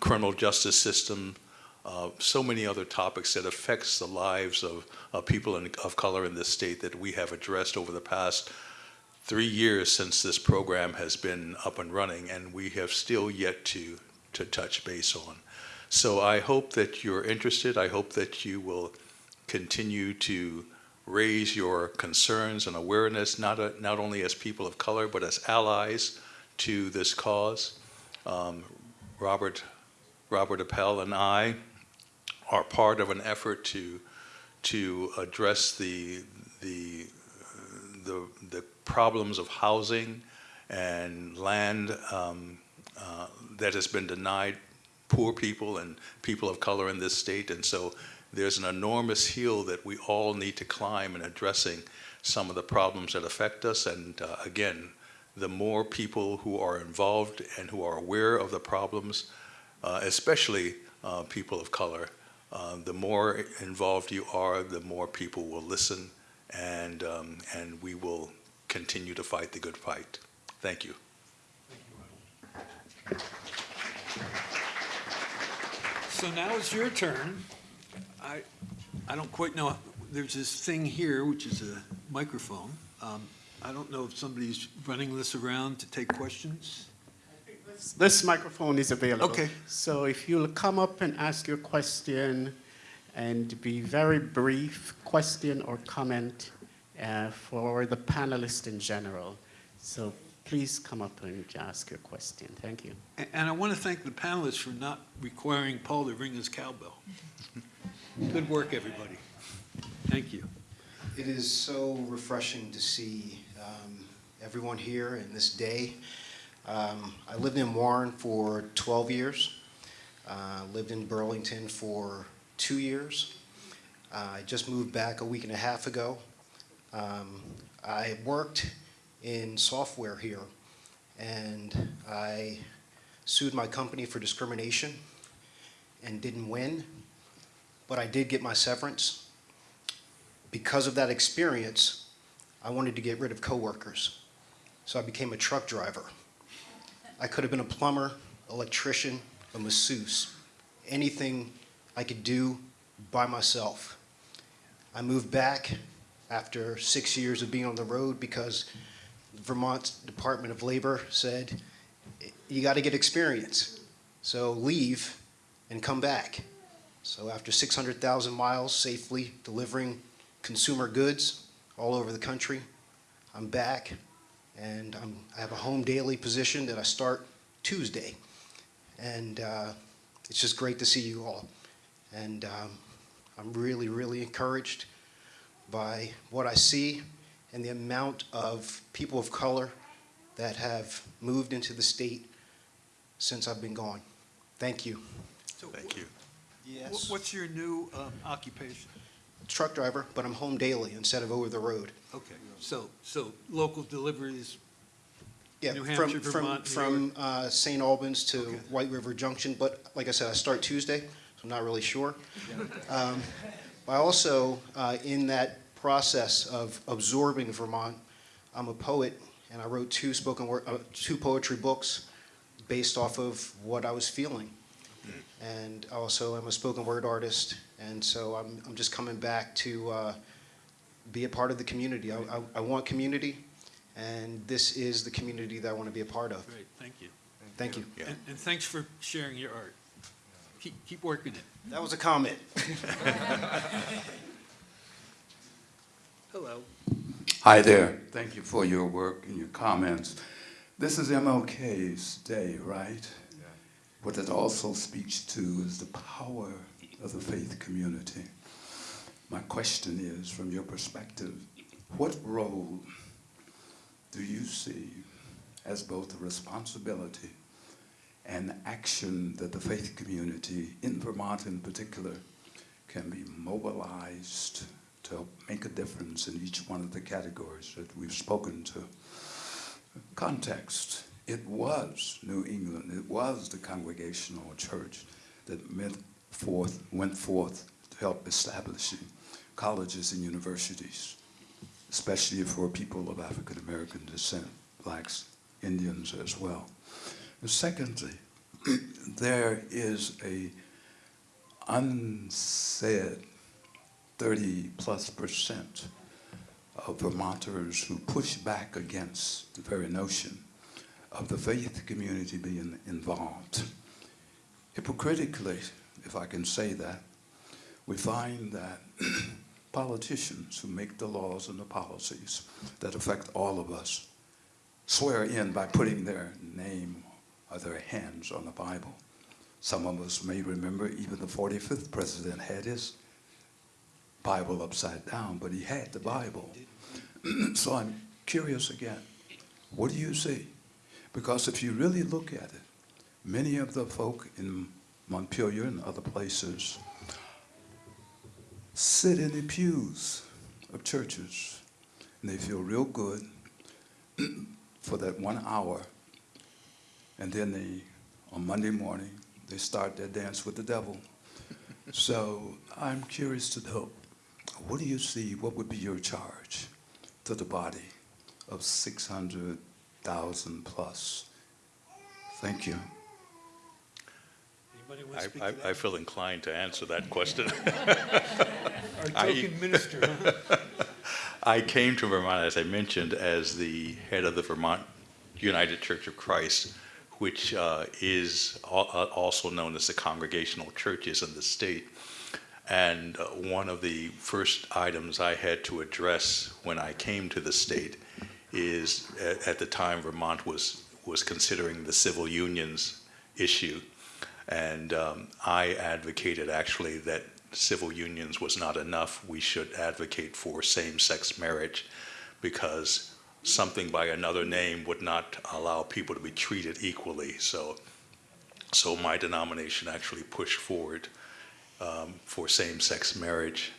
criminal justice system, uh, so many other topics that affects the lives of, of people in, of color in this state that we have addressed over the past three years since this program has been up and running, and we have still yet to, to touch base on. So I hope that you're interested. I hope that you will continue to raise your concerns and awareness, not, a, not only as people of color, but as allies to this cause. Um, Robert, Robert Appel and I are part of an effort to, to address the, the, the, the problems of housing and land um, uh, that has been denied poor people and people of color in this state. And so there's an enormous hill that we all need to climb in addressing some of the problems that affect us. And uh, again, the more people who are involved and who are aware of the problems, uh, especially uh, people of color, uh, the more involved you are, the more people will listen and, um, and we will continue to fight the good fight. Thank you. So now it's your turn. I, I don't quite know, there's this thing here, which is a microphone. Um, I don't know if somebody's running this around to take questions. This microphone is available. Okay. So if you'll come up and ask your question and be very brief, question or comment uh, for the panelists in general. So please come up and ask your question. Thank you. And I want to thank the panelists for not requiring Paul to ring his cowbell. Good work, everybody. Thank you. It is so refreshing to see um, everyone here in this day. Um, I lived in Warren for 12 years. Uh, lived in Burlington for two years. Uh, I just moved back a week and a half ago. Um, I worked in software here, and I sued my company for discrimination and didn't win, but I did get my severance because of that experience, I wanted to get rid of coworkers. So I became a truck driver. I could have been a plumber, electrician, a masseuse, anything I could do by myself. I moved back after six years of being on the road because Vermont Department of Labor said, you got to get experience. So leave and come back. So after 600,000 miles safely delivering consumer goods all over the country. I'm back, and I'm, I have a home daily position that I start Tuesday. And uh, it's just great to see you all. And um, I'm really, really encouraged by what I see and the amount of people of color that have moved into the state since I've been gone. Thank you. So Thank you. Yes. What's your new um, occupation? Truck driver, but I'm home daily instead of over the road. Okay, so, so local deliveries, Yeah, New from, Hampshire, from, Vermont, New from uh, St. Albans to Okay. White River Junction, but like I said, I start Tuesday, so I'm not really sure. Um, I also, uh, in that process of absorbing Vermont, I'm a poet, and I wrote two spoken word, uh, two poetry books based off of what I was feeling. And also, I'm a spoken word artist, and so I'm, I'm just coming back to uh, be a part of the community. I, I, I want community, and this is the community that I want to be a part of. great, thank you. Thank you. Yeah. And, and thanks for sharing your art. Keep, keep working it. That was a comment. Hello. Hi there. Thank you for your work and your comments. This is MLK's day, right? Yeah. What it also speaks to is the power of the faith community. My question is, from your perspective, what role do you see as both a responsibility and action that the faith community, in Vermont in particular, can be mobilized to help make a difference in each one of the categories that we've spoken to. Context. It was New England. It was the Congregational Church that forth, went forth to help establishing colleges and universities, especially for people of African American descent, blacks, Indians as well. And secondly, there is a unsaid 30 plus percent of Vermonters who push back against the very notion of the faith community being involved. Hypocritically, if I can say that, we find that politicians who make the laws and the policies that affect all of us swear in by putting their name or their hands on the Bible. Some of us may remember even the 45th president had his Bible upside down, but he had the Bible. so I'm curious again, what do you see? Because if you really look at it, many of the folk in Montpelier and other places sit in the pews of churches and they feel real good for that one hour. And then they, on Monday morning, they start their dance with the devil. so I'm curious to know, what do you see, what would be your charge to the body of 600,000 plus? Thank you. Anybody want to I, speak I, to I that? feel inclined to answer that question. Our I- token minister. I came to Vermont, as I mentioned, as the head of the Vermont United Church of Christ, which uh, is al- uh, also known as the Congregational Churches in the state. And uh, one of the first items I had to address when I came to the state is, at, at the time, Vermont was was considering the civil unions issue, and um, I advocated actually that civil unions was not enough, we should advocate for same-sex marriage because something by another name would not allow people to be treated equally. So, so my denomination actually pushed forward um, for same-sex marriage.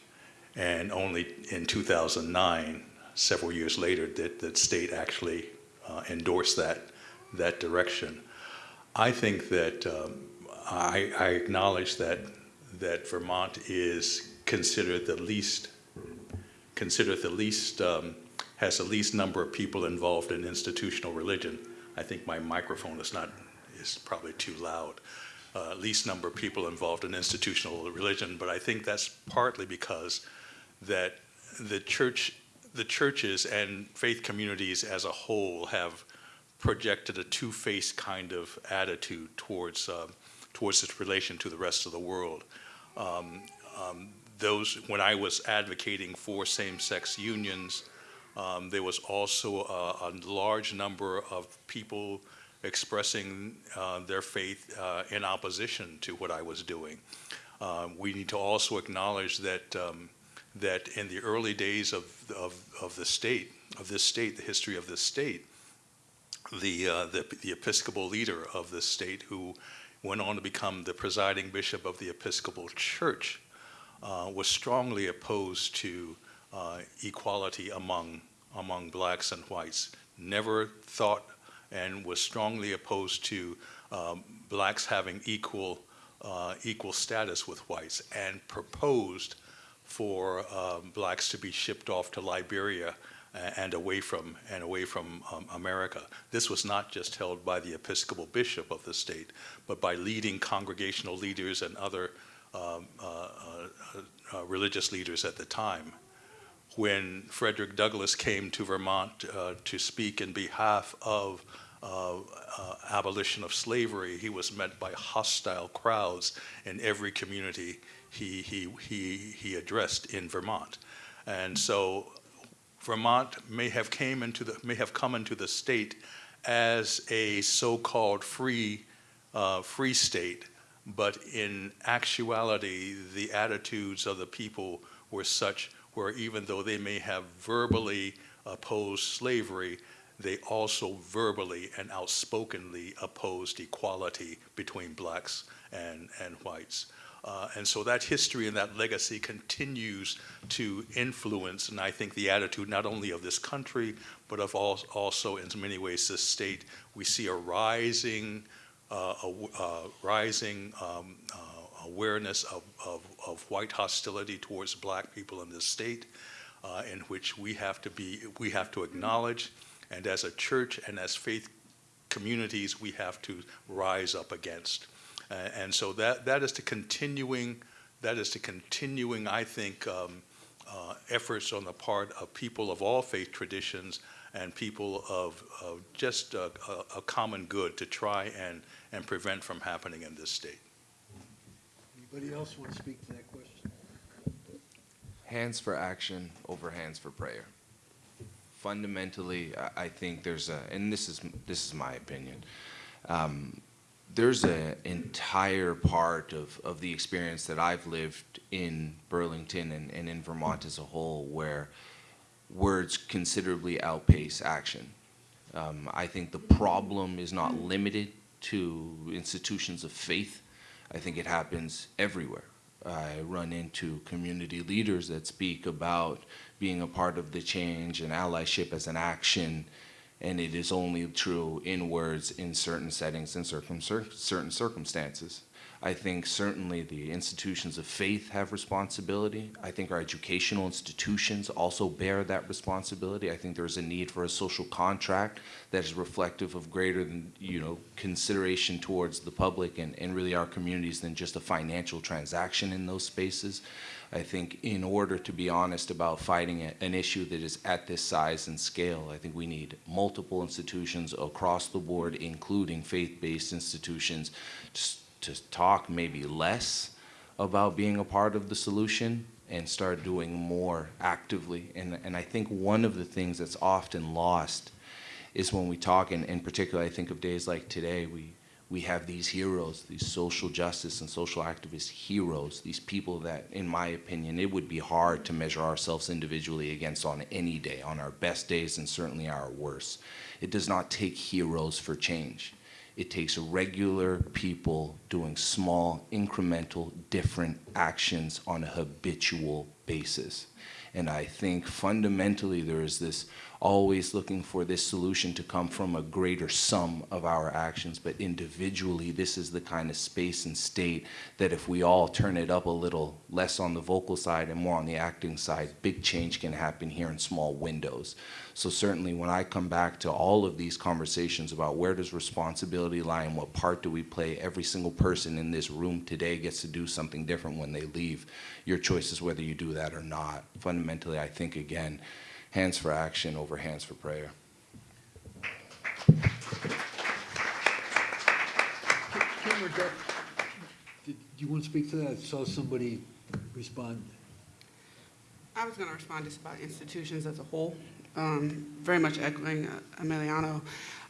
And only in 2009, several years later, that the state actually uh, endorsed that, that direction. I think that um, I, I acknowledge that, that Vermont is considered the least, considered the least, um, has the least number of people involved in institutional religion. I think my microphone is not, is probably too loud. Uh, least number of people involved in institutional religion, but I think that's partly because that the church, the churches and faith communities as a whole have projected a two-faced kind of attitude towards uh, towards its relation to the rest of the world. Um, um, those when I was advocating for same-sex unions, um, there was also a, a, large number of people expressing uh, their faith uh, in opposition to what I was doing. Uh, we need to also acknowledge that um, that in the early days of, of, of the state, of this state, the history of this state, the, uh, the, the Episcopal leader of this state who went on to become the presiding bishop of the Episcopal Church uh, was strongly opposed to uh, equality among, among blacks and whites. Never thought and was strongly opposed to um, blacks having equal, uh, equal status with whites and proposed for um, blacks to be shipped off to Liberia and away from and away from um, America. This was not just held by the Episcopal bishop of the state, but by leading congregational leaders and other um, uh, uh, uh, religious leaders at the time. When Frederick Douglass came to Vermont uh, to speak in behalf of uh, uh, abolition of slavery, he was met by hostile crowds in every community he, he, he, he addressed in Vermont. And so Vermont may have, came into the, may have come into the state as a so-called free, uh, free state, but in actuality, the attitudes of the people were such where even though they may have verbally opposed slavery, they also verbally and outspokenly opposed equality between blacks and, and whites. Uh, and so that history and that legacy continues to influence, and I think the attitude not only of this country, but of all, also in many ways this state. We see a rising, uh, a, uh, rising um, uh, awareness of, of, of, white hostility towards black people in this state, uh, in which we have to be, we have to acknowledge, and as a church and as faith communities, we have to rise up against. Uh, and so that, that is the continuing, that is the continuing, I think, um, uh, efforts on the part of people of all faith traditions and people of, of just a, a, a, common good to try and, and prevent from happening in this state. Anybody else want to speak to that question? Hands for action over hands for prayer. Fundamentally, I, I think there's a, and this is this is my opinion. Um, there's an entire part of, of the experience that I've lived in Burlington and, and in Vermont as a whole where words considerably outpace action. Um, I think the problem is not limited to institutions of faith. I think it happens everywhere. I run into community leaders that speak about being a part of the change and allyship as an action and it is only true in words in certain settings and circum certain circumstances. I think certainly the institutions of faith have responsibility. I think our educational institutions also bear that responsibility. I think there's a need for a social contract that is reflective of greater than, you know, consideration towards the public and, and really our communities than just a financial transaction in those spaces. I think in order to be honest about fighting an issue that is at this size and scale, I think we need multiple institutions across the board, including faith-based institutions, to, to talk maybe less about being a part of the solution and start doing more actively. And, and I think one of the things that's often lost is when we talk, and in particular I think of days like today, we, we have these heroes, these social justice and social activist heroes, these people that, in my opinion, it would be hard to measure ourselves individually against on any day, on our best days and certainly our worst. It does not take heroes for change. It takes regular people doing small, incremental, different actions on a habitual basis. And I think fundamentally there is this always looking for this solution to come from a greater sum of our actions. But individually, this is the kind of space and state that if we all turn it up a little, less on the vocal side and more on the acting side, big change can happen here in small windows. So certainly when I come back to all of these conversations about where does responsibility lie and what part do we play, every single person in this room today gets to do something different when they leave. Your choice is whether you do that or not. Fundamentally, I think, again, hands for action over hands for prayer. Kim or Doug, did you want to speak to that? I saw somebody respond. I was going to respond just about institutions as a whole, um, very much echoing uh, Emiliano.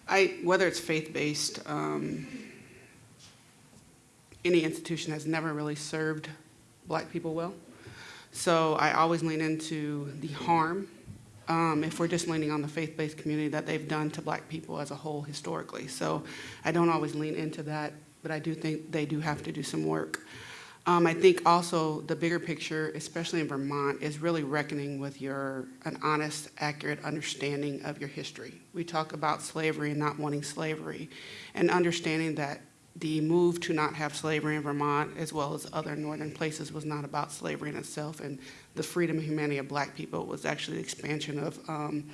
I, whether it's faith-based, um, any institution has never really served black people well. So I always lean into the harm, um, if we're just leaning on the faith-based community that they've done to black people as a whole historically. So I don't always lean into that, but I do think they do have to do some work. Um, I think also the bigger picture, especially in Vermont, is really reckoning with your an honest, accurate understanding of your history. We talk about slavery and not wanting slavery, and understanding that the move to not have slavery in Vermont, as well as other northern places, was not about slavery in itself, and the freedom and humanity of black people was actually the expansion of um,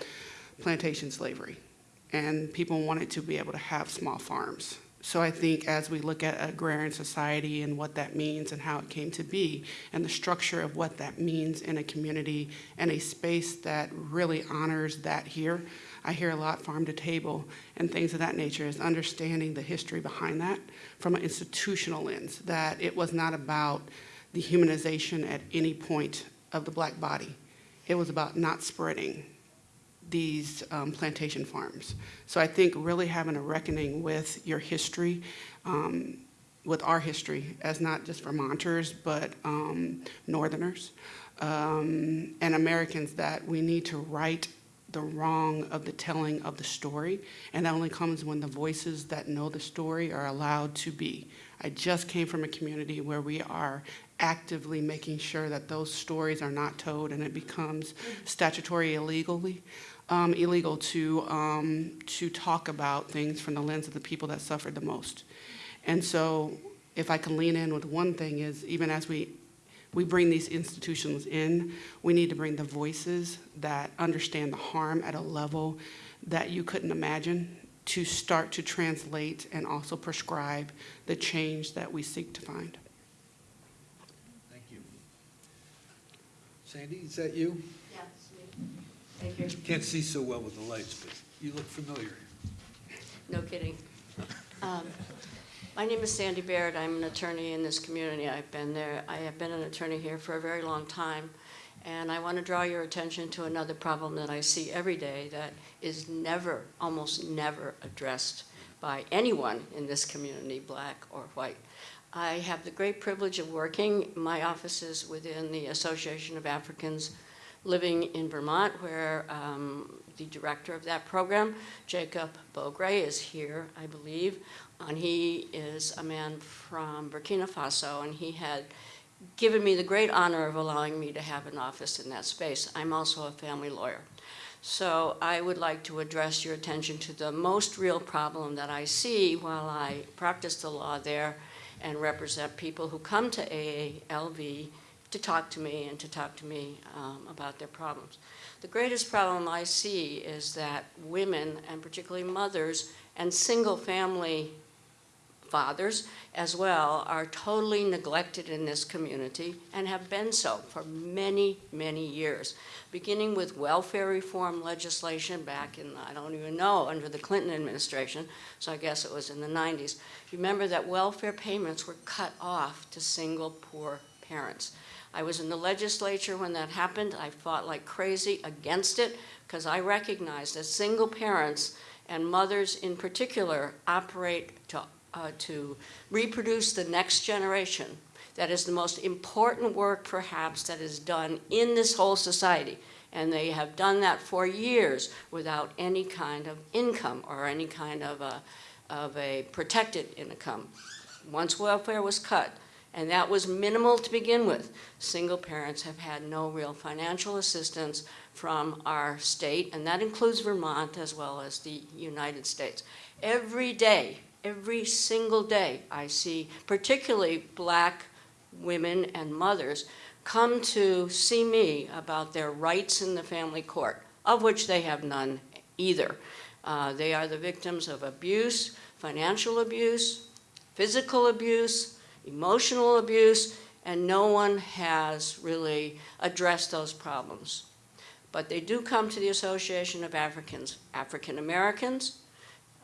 plantation slavery. And people wanted to be able to have small farms. So I think as we look at agrarian society and what that means and how it came to be, and the structure of what that means in a community and a space that really honors that here, I hear a lot farm to table and things of that nature is understanding the history behind that from an institutional lens, that it was not about the humanization at any point of the black body. It was about not spreading these um, plantation farms. So I think really having a reckoning with your history, um, with our history as not just Vermonters, but um, Northerners um, and Americans that we need to right the wrong of the telling of the story. And that only comes when the voices that know the story are allowed to be. I just came from a community where we are actively making sure that those stories are not told and it becomes statutory illegally um, illegal to, um, to talk about things from the lens of the people that suffered the most. And so if I can lean in with one thing is even as we, we bring these institutions in, we need to bring the voices that understand the harm at a level that you couldn't imagine to start to translate and also prescribe the change that we seek to find. Thank you. Sandy, is that you? Yes, thank you. Can't see so well with the lights, but you look familiar. No kidding. Um, My name is Sandy Baird. I'm an attorney in this community. I've been there, I have been an attorney here for a very long time. And I want to draw your attention to another problem that I see every day that is never, almost never addressed by anyone in this community, black or white. I have the great privilege of working, my office is within the Association of Africans Living in Vermont, where um, the director of that program, Jacob Bogre, is here, I believe. And he is a man from Burkina Faso, and he had given me the great honor of allowing me to have an office in that space. I'm also a family lawyer. So I would like to address your attention to the most real problem that I see while I practice the law there and represent people who come to AALV to talk to me and to talk to me um, about their problems. The greatest problem I see is that women, and particularly mothers, and single family fathers as well are totally neglected in this community and have been so for many, many years, beginning with welfare reform legislation back in, I don't even know, under the Clinton administration, so I guess it was in the 90s. Remember that welfare payments were cut off to single poor parents. I was in the legislature when that happened. I fought like crazy against it because I recognized that single parents and mothers in particular operate to uh, to reproduce the next generation. That is the most important work perhaps that is done in this whole society. And they have done that for years without any kind of income or any kind of a, of a protected income. Once welfare was cut, and that was minimal to begin with, single parents have had no real financial assistance from our state, and that includes Vermont as well as the United States. Every day, every single day, I see particularly black women and mothers come to see me about their rights in the family court, of which they have none either. Uh, they are the victims of abuse, financial abuse, physical abuse, emotional abuse, and no one has really addressed those problems. But they do come to the Association of Africans, African Americans,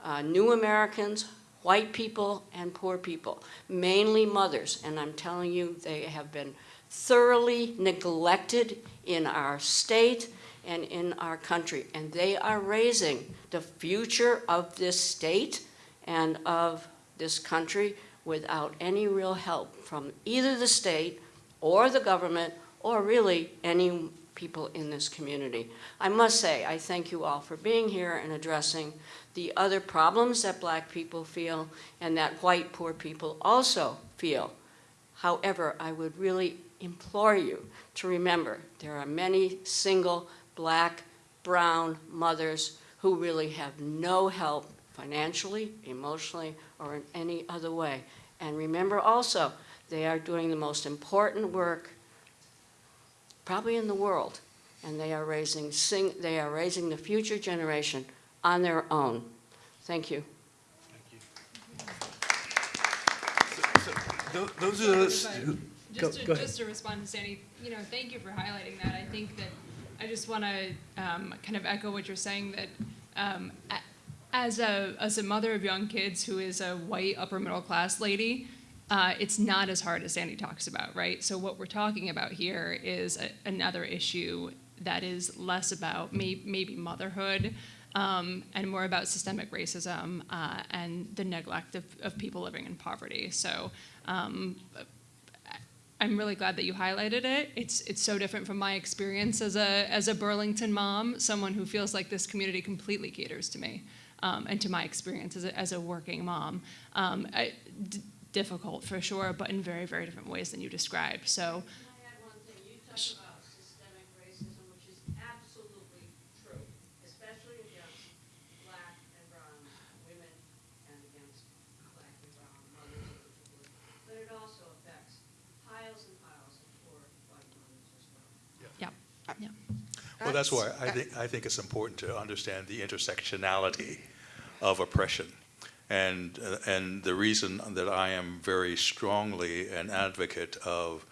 uh, New Americans, white people, and poor people, mainly mothers. And I'm telling you, they have been thoroughly neglected in our state and in our country. And they are raising the future of this state and of this country without any real help from either the state or the government or really any people in this community. I must say, I thank you all for being here and addressing the other problems that black people feel and that white poor people also feel. However, I would really implore you to remember there are many single black, brown mothers who really have no help financially, emotionally, or in any other way. And remember also, they are doing the most important work probably in the world, and they are raising sing, they are raising the future generation on their own. Thank you. Tho- Those are those, If I- who- Just Go- to, go ahead. just to respond to Sandy, you know, thank you for highlighting that. I think that, I just want to um, kind of echo what you're saying, that um, as a, as a mother of young kids who is a white upper middle class lady, uh, it's not as hard as Sandy talks about, right? So what we're talking about here is a, another issue that is less about may, maybe motherhood um, and more about systemic racism uh, and the neglect of, of people living in poverty. So um, I'm really glad that you highlighted it. It's it's so different from my experience as a as a Burlington mom, someone who feels like this community completely caters to me um, and to my experience as a, as a working mom. Um, I, difficult for sure, but in very very different ways than you described. So I add one thing? You talk about systemic racism, which is absolutely true, especially against black and brown women and against black and brown mothers in particular. But it also affects piles and piles of poor white mothers as well. Well, that's why I think, I think it's important to understand the intersectionality of oppression. And, uh, and the reason that I am very strongly an advocate of,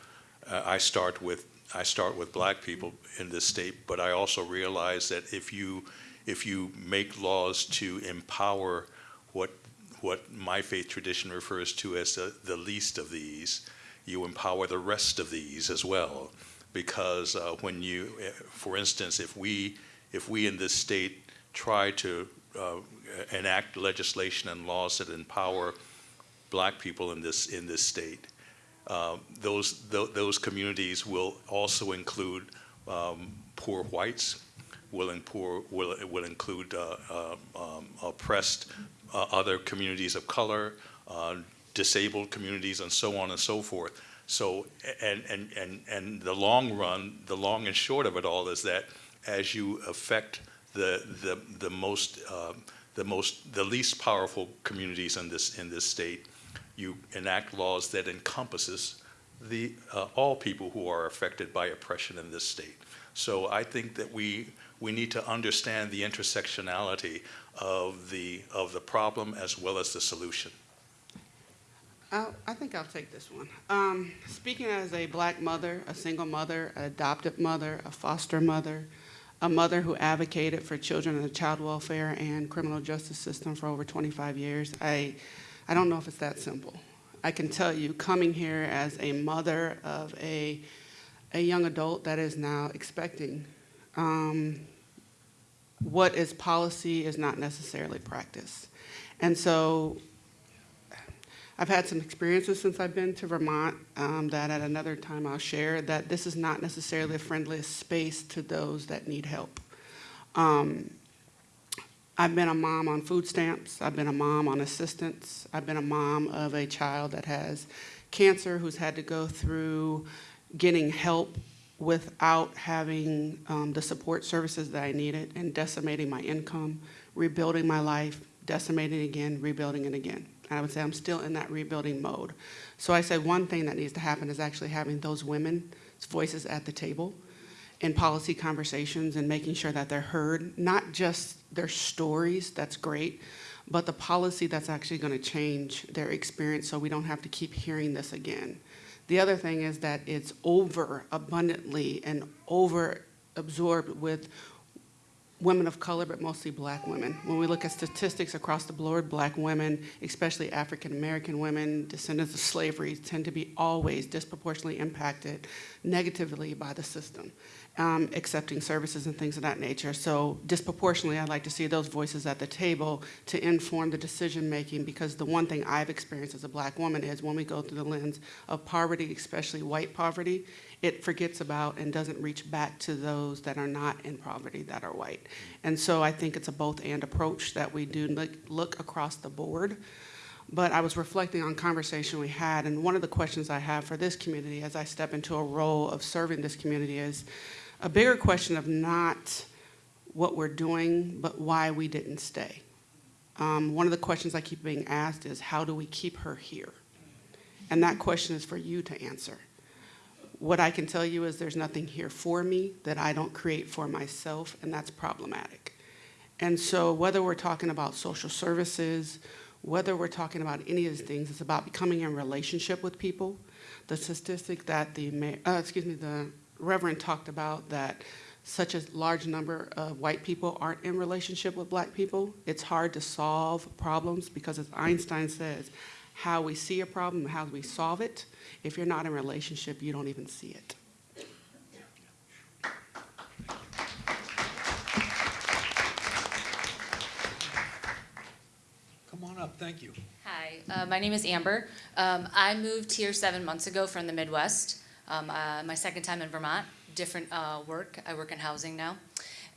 uh, I start with, I start with black people in this state, but I also realize that if you, if you make laws to empower what, what my faith tradition refers to as the, the least of these, you empower the rest of these as well because uh, when you, eh, for instance, if we, if we in this state try to uh, enact legislation and laws that empower black people in this, in this state, uh, those, tho- those communities will also include um, poor whites, will, poor, will, will include uh, uh, um, oppressed uh, other communities of color, disabled communities, and so on and so forth. So, and, and, and, and the long run, the long and short of it all is that as you affect the, the, the most, um, the most, the least powerful communities in this, in this state, you enact laws that encompasses the, uh, all people who are affected by oppression in this state. So I think that we, we need to understand the intersectionality of the, of the problem as well as the solution. I'll, I think I'll take this one. Um, speaking as a black mother, a single mother, an adopted mother, a foster mother, a mother who advocated for children in the child welfare and criminal justice system for over 25 years, I, I don't know if it's that simple. I can tell you, coming here as a mother of a, a young adult that is now expecting, um, what is policy is not necessarily practice. And so I've had some experiences since I've been to Vermont um, that at another time I'll share, that this is not necessarily a friendly space to those that need help. Um, I've been a mom on food stamps. I've been a mom on assistance. I've been a mom of a child that has cancer who's had to go through getting help without having um, the support services that I needed and decimating my income, rebuilding my life, decimating again, rebuilding it again. And I would say I'm still in that rebuilding mode. So I said one thing that needs to happen is actually having those women's voices at the table in policy conversations and making sure that they're heard, not just their stories, that's great, but the policy that's actually going to change their experience so we don't have to keep hearing this again. The other thing is that it's over abundantly and over absorbed with women of color, but mostly black women. When we look at statistics across the board, black women, especially African American women, descendants of slavery, tend to be always disproportionately impacted negatively by the system um, accepting services and things of that nature. So disproportionately, I'd like to see those voices at the table to inform the decision making because the one thing I've experienced as a black woman is when we go through the lens of poverty, especially white poverty, it forgets about and doesn't reach back to those that are not in poverty that are white. And so I think it's a both and approach that we do look, look across the board. But I was reflecting on conversation we had, and one of the questions I have for this community as I step into a role of serving this community is, a bigger question of not what we're doing, but why we didn't stay. Um, one of the questions I keep being asked is, how do we keep her here? And that question is for you to answer. What I can tell you is there's nothing here for me that I don't create for myself, and that's problematic. And so whether we're talking about social services, whether we're talking about any of these things, it's about becoming in relationship with people. The statistic that the, uh, excuse me, the Reverend talked about that such a large number of white people aren't in relationship with black people. It's hard to solve problems because as Einstein says, how we see a problem, how we solve it, if you're not in a relationship, you don't even see it. Come on up, thank you. Hi, uh, my name is Amber. Um, I moved here seven months ago from the Midwest. Um, uh, my second time in Vermont, different uh, work. I work in housing now.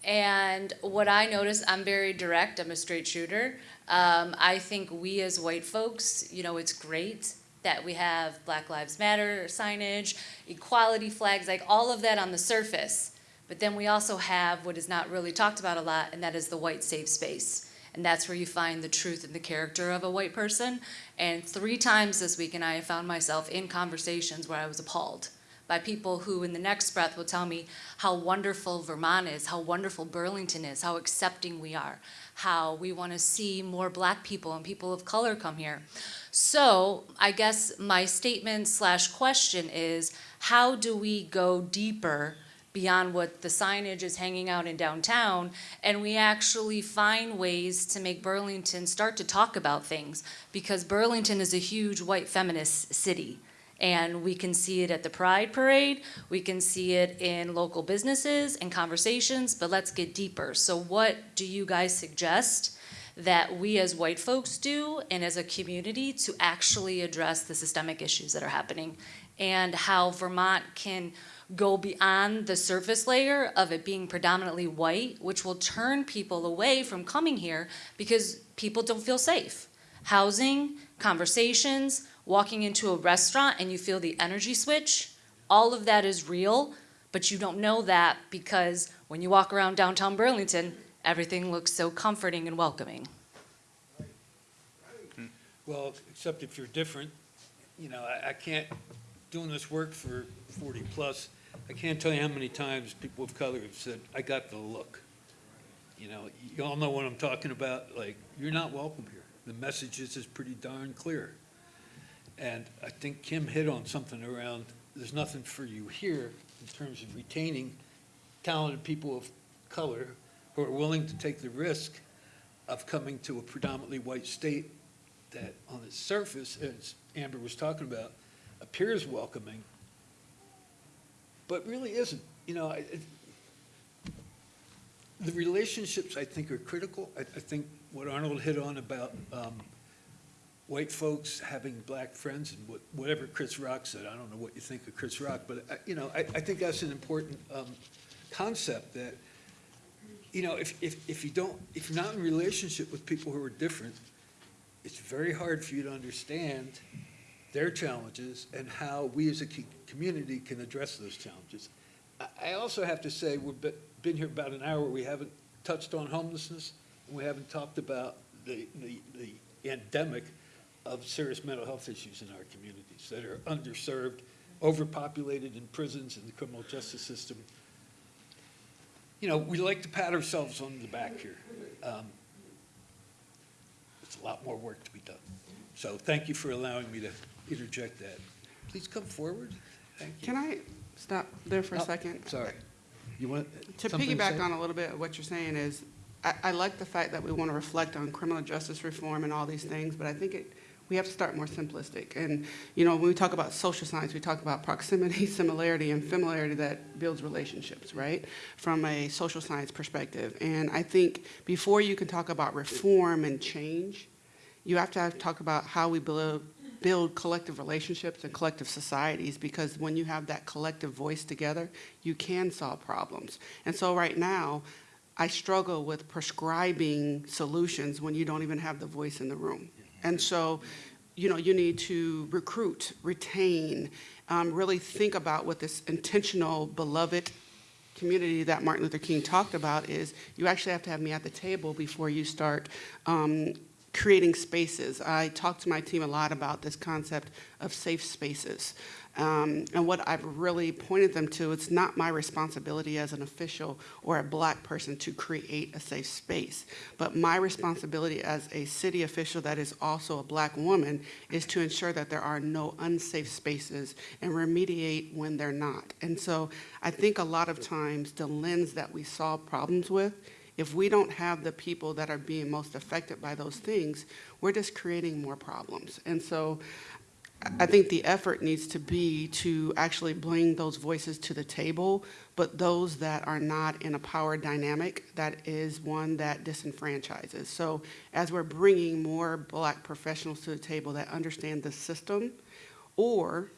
And what I notice, I'm very direct, I'm a straight shooter. Um, I think we as white folks, you know, it's great that we have Black Lives Matter signage, equality flags, like all of that on the surface. But then we also have what is not really talked about a lot, and that is the white safe space. And that's where you find the truth and the character of a white person. And three times this week, and I have found myself in conversations where I was appalled by people who in the next breath will tell me how wonderful Vermont is, how wonderful Burlington is, how accepting we are, how we want to see more black people and people of color come here. So I guess my statement slash question is, how do we go deeper beyond what the signage is hanging out in downtown and we actually find ways to make Burlington start to talk about things because Burlington is a huge white feminist city. And we can see it at the Pride Parade, we can see it in local businesses and conversations, but let's get deeper. So what do you guys suggest that we as white folks do and as a community to actually address the systemic issues that are happening? And how Vermont can go beyond the surface layer of it being predominantly white, which will turn people away from coming here because people don't feel safe. Housing, conversations, walking into a restaurant and you feel the energy switch, all of that is real, but you don't know that because when you walk around downtown Burlington, everything looks so comforting and welcoming. Hmm. Well, except if you're different, you know, I, I can't, doing this work for forty plus, I can't tell you how many times people of color have said, I got the look. You know, you all know what I'm talking about, like, you're not welcome here. The message is pretty darn clear. And I think Kim hit on something around, there's nothing for you here in terms of retaining talented people of color who are willing to take the risk of coming to a predominantly white state that on its surface, as Amber was talking about, appears welcoming, but really isn't. You know, it, the relationships I think are critical. I, I think what Arnold hit on about um, white folks having black friends and what- whatever Chris Rock said, I don't know what you think of Chris Rock, but, uh, you know, I, I think that's an important um, concept that, you know, if, if, if you don't, if you're not in relationship with people who are different, it's very hard for you to understand their challenges and how we as a community can address those challenges. I, I also have to say, we've been here about an hour, we haven't touched on homelessness, and we haven't talked about the, the, the endemic of serious mental health issues in our communities that are underserved, overpopulated in prisons and the criminal justice system. You know, we like to pat ourselves on the back here. Um, There's a lot more work to be done. So thank you for allowing me to interject that. Please come forward. Thank you. Can I stop there for a Oh, second? Sorry. You want To piggyback say? on a little bit of what you're saying is, I, I like the fact that we want to reflect on criminal justice reform and all these things, but I think it, we have to start more simplistic. And, you know, when we talk about social science, we talk about proximity, similarity, and familiarity that builds relationships, right? From a social science perspective. And I think before you can talk about reform and change, you have to have, talk about how we build, build collective relationships and collective societies because when you have that collective voice together, you can solve problems. And so right now, I struggle with prescribing solutions when you don't even have the voice in the room. And so, you know, you need to recruit, retain, um, really think about what this intentional, beloved community that Martin Luther King talked about is you actually have to have me at the table before you start um, creating spaces. I talk to my team a lot about this concept of safe spaces. Um, and what I've really pointed them to, it's not my responsibility as an official or a black person to create a safe space. But my responsibility as a city official that is also a black woman is to ensure that there are no unsafe spaces and remediate when they're not. And so I think a lot of times the lens that we solve problems with if we don't have the people that are being most affected by those things, we're just creating more problems. And so I think the effort needs to be to actually bring those voices to the table, but those that are not in a power dynamic, that is one that disenfranchises. So as we're bringing more black professionals to the table that understand the system, or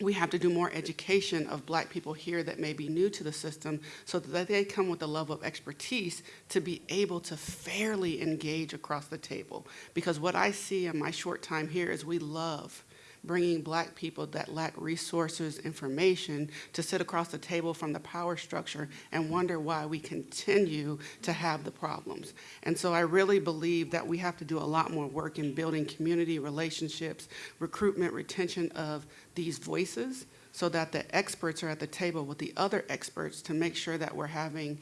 we have to do more education of black people here that may be new to the system so that they come with a level of expertise to be able to fairly engage across the table. Because what I see in my short time here is we love bringing black people that lack resources, information, to sit across the table from the power structure and wonder why we continue to have the problems. And so I really believe that we have to do a lot more work in building community relationships, recruitment, retention of these voices, so that the experts are at the table with the other experts to make sure that we're having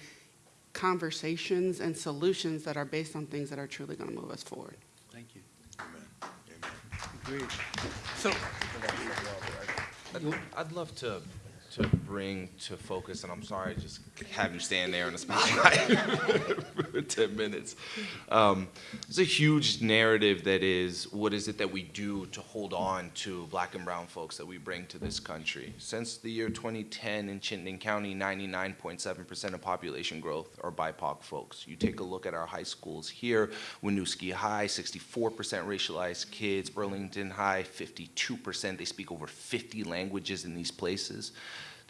conversations and solutions that are based on things that are truly going to move us forward. Thank you. Amen. Amen. Agreed. So, I'd, I'd love to to bring to focus, and I'm sorry, just have you stand there in the spotlight for 10 minutes. Um, a huge narrative that is what is it that we do to hold on to black and brown folks that we bring to this country? Since the year 2010 in Chittenden County, 99.7% of population growth are BIPOC folks. You take a look at our high schools here, Winooski High, 64% racialized kids, Burlington High, 52%. They speak over 50 languages in these places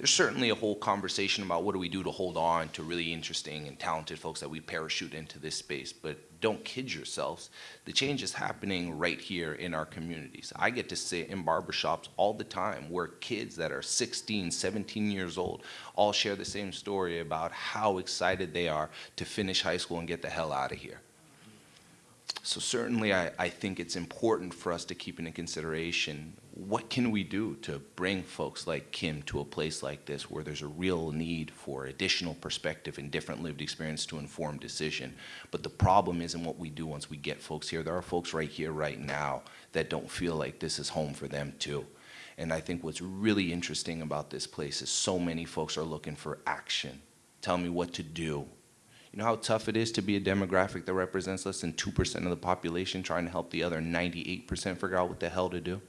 there's certainly a whole conversation about what do we do to hold on to really interesting and talented folks that we parachute into this space. But don't kid yourselves. The change is happening right here in our communities. I get to sit in barbershops all the time where kids that are 16, 17 years old all share the same story about how excited they are to finish high school and get the hell out of here. So certainly I, I think it's important for us to keep into consideration what can we do to bring folks like Kim to a place like this where there's a real need for additional perspective and different lived experience to inform decision. But the problem isn't what we do once we get folks here. There are folks right here, right now, that don't feel like this is home for them too. And I think what's really interesting about this place is so many folks are looking for action. Tell me what to do. You know how tough it is to be a demographic that represents less than 2% of the population trying to help the other 98% figure out what the hell to do?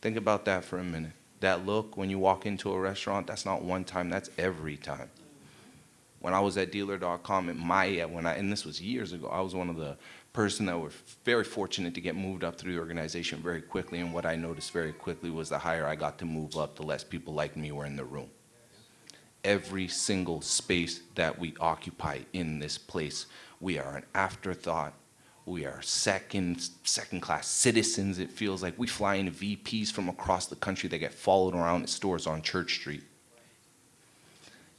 Think about that for a minute. That look when you walk into a restaurant, that's not one time, that's every time. When I was at dealer.com at my, when I, and this was years ago, I was one of the person that were very fortunate to get moved up through the organization very quickly. And what I noticed very quickly was the higher I got to move up, the less people like me were in the room. Every single space that we occupy in this place, we are an afterthought. We are second, second-class citizens. It feels like we fly in VPs from across the country that get followed around at stores on Church Street.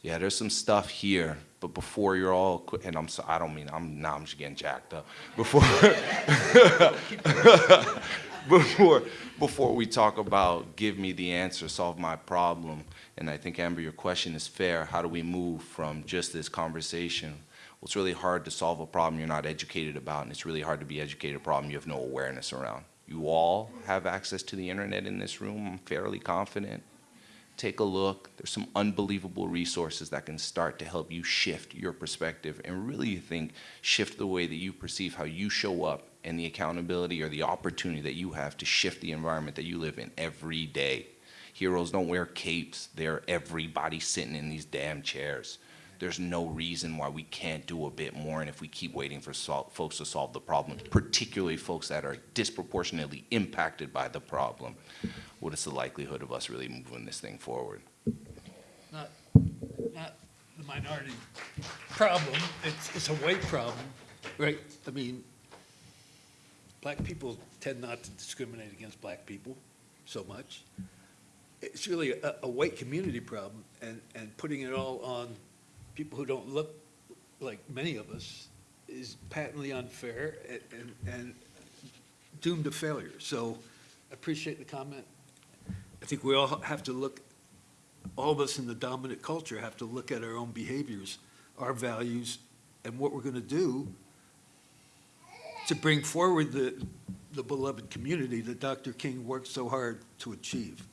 Yeah, there's some stuff here, but before you're all, and I'm so, I don't mean, I'm, now I'm just getting jacked up. Before, before, before we talk about give me the answer, solve my problem, and I think Amber, your question is fair. How do we move from just this conversation? Well, it's really hard to solve a problem you're not educated about, and it's really hard to be educated a problem you have no awareness around. You all have access to the internet in this room, I'm fairly confident take a look. There's some unbelievable resources that can start to help you shift your perspective and really think shift the way that you perceive how you show up and the accountability or the opportunity that you have to shift the environment that you live in every day. Heroes don't wear capes. They're everybody sitting in these damn chairs. There's no reason why we can't do a bit more, and if we keep waiting for sol- folks to solve the problem, particularly folks that are disproportionately impacted by the problem, what is the likelihood of us really moving this thing forward? Not, not the minority problem, it's, it's a white problem, right? I mean, black people tend not to discriminate against black people so much. It's really a, a white community problem, and, and putting it all on people who don't look like many of us is patently unfair and, and, and doomed to failure. So I appreciate the comment. I think we all have to look, all of us in the dominant culture have to look at our own behaviors, our values, and what we're gonna do to bring forward the, the beloved community that Dr. King worked so hard to achieve.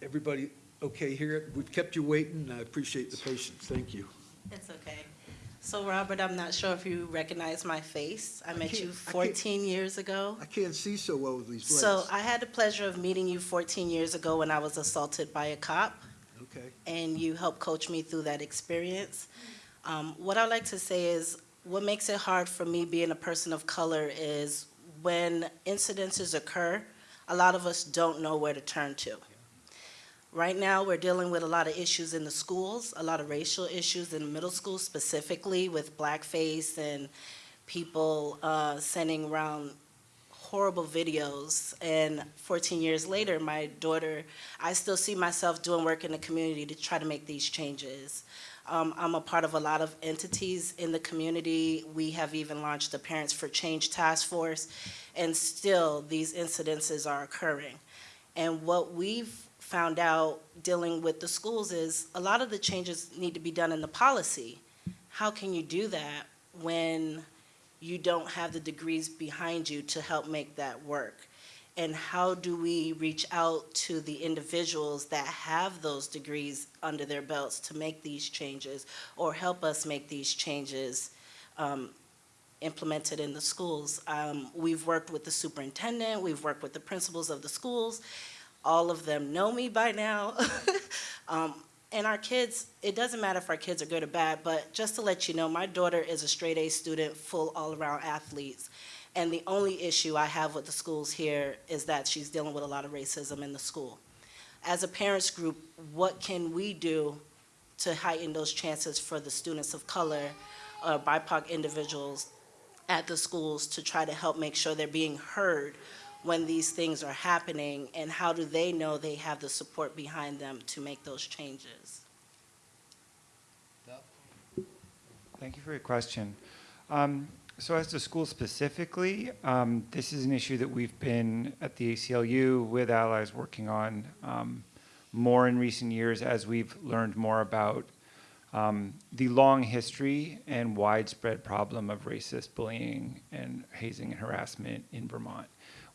Everybody okay here? We've kept you waiting, and I appreciate the patience. Thank you. It's okay. So Robert, I'm not sure if you recognize my face. I met you 14 years ago. I can't see so well with these glasses. So. I had the pleasure of meeting you 14 years ago when I was assaulted by a cop, Okay. and you helped coach me through that experience. Um, What I'd like to say is, what makes it hard for me being a person of color is when incidences occur, a lot of us don't know where to turn to. Right now, we're dealing with a lot of issues in the schools, a lot of racial issues in middle school specifically with blackface and people uh, sending around horrible videos. And 14 years later, my daughter, I still see myself doing work in the community to try to make these changes. Um, I'm a part of a lot of entities in the community. We have even launched the Parents for Change Task Force, and still these incidences are occurring. And what we've found out dealing with the schools is a lot of the changes need to be done in the policy. How can you do that when you don't have the degrees behind you to help make that work? And how do we reach out to the individuals that have those degrees under their belts to make these changes or help us make these changes um, implemented in the schools? Um, We've worked with the superintendent, we've worked with the principals of the schools, all of them know me by now. Um, and our kids, it doesn't matter if our kids are good or bad, but just to let you know, my daughter is a straight A student, full all-around athletes. And the only issue I have with the schools here is that she's dealing with a lot of racism in the school. As a parents group, what can we do to heighten those chances for the students of color, or BIPOC individuals at the schools to try to help make sure they're being heard when these things are happening, and how do they know they have the support behind them to make those changes? Thank you for your question. Um, So as to school specifically, um, this is an issue that we've been at the ACLU with allies working on um, more in recent years as we've learned more about um, the long history and widespread problem of racist bullying and hazing and harassment in Vermont.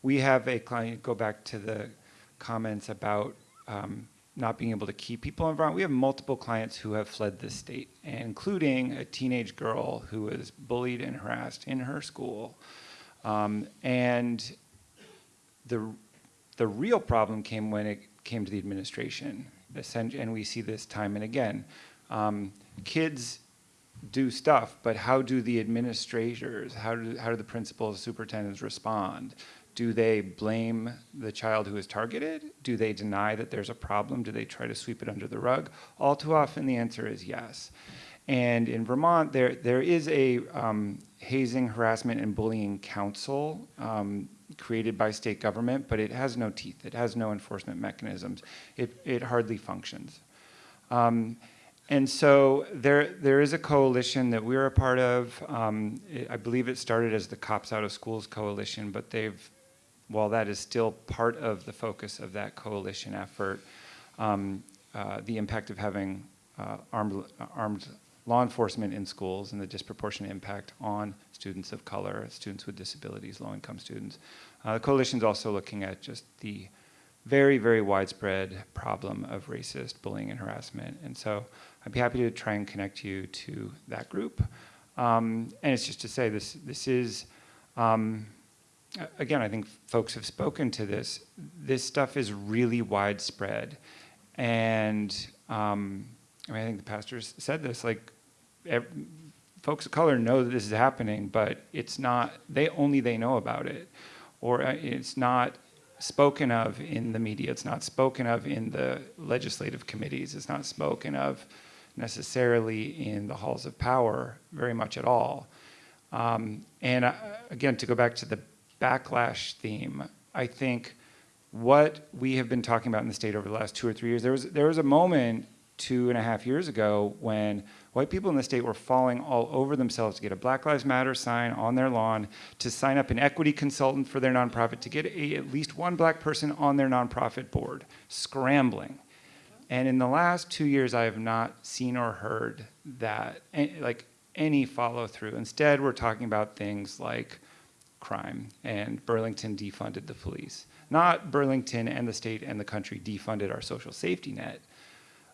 We have a client, go back to the comments about um, not being able to keep people in Vermont. We have multiple clients who have fled the state, including a teenage girl who was bullied and harassed in her school. Um, and the, the real problem came when it came to the administration. And we see this time and again. Um, kids do stuff, but how do the administrators, how do, how do the principals, superintendents respond? Do they blame the child who is targeted? Do they deny that there's a problem? Do they try to sweep it under the rug? All too often, the answer is yes. And in Vermont, there, there is a um, hazing, harassment, and bullying council um, created by state government, but it has no teeth. It has no enforcement mechanisms. It, it hardly functions. Um, and so there, there is a coalition that we're a part of. Um, it, I believe it started as the Cops Out of Schools Coalition, but they've, while that is still part of the focus of that coalition effort, um, uh, the impact of having uh, armed, armed law enforcement in schools and the disproportionate impact on students of color, students with disabilities, low-income students. Uh, the coalition's also looking at just the very, very widespread problem of racist bullying and harassment. And so I'd be happy to try and connect you to that group. Um, and it's just to say this, this is, um, again, I think folks have spoken to this. This stuff is really widespread. And um, I mean, I think the pastors said this, like, ev- folks of color know that this is happening, but it's not, they only they know about it. Or uh, it's not spoken of in the media, it's not spoken of in the legislative committees, it's not spoken of necessarily in the halls of power very much at all. Um, and uh, again, to go back to the backlash theme, I think what we have been talking about in the state over the last two or three years, there was, there was a moment two and a half years ago when white people in the state were falling all over themselves to get a Black Lives Matter sign on their lawn, to sign up an equity consultant for their nonprofit, to get a, at least one black person on their nonprofit board, scrambling. And in the last two years, I have not seen or heard that, like any follow through. Instead, we're talking about things like crime and Burlington defunded the police. Not Burlington and the state and the country defunded our social safety net,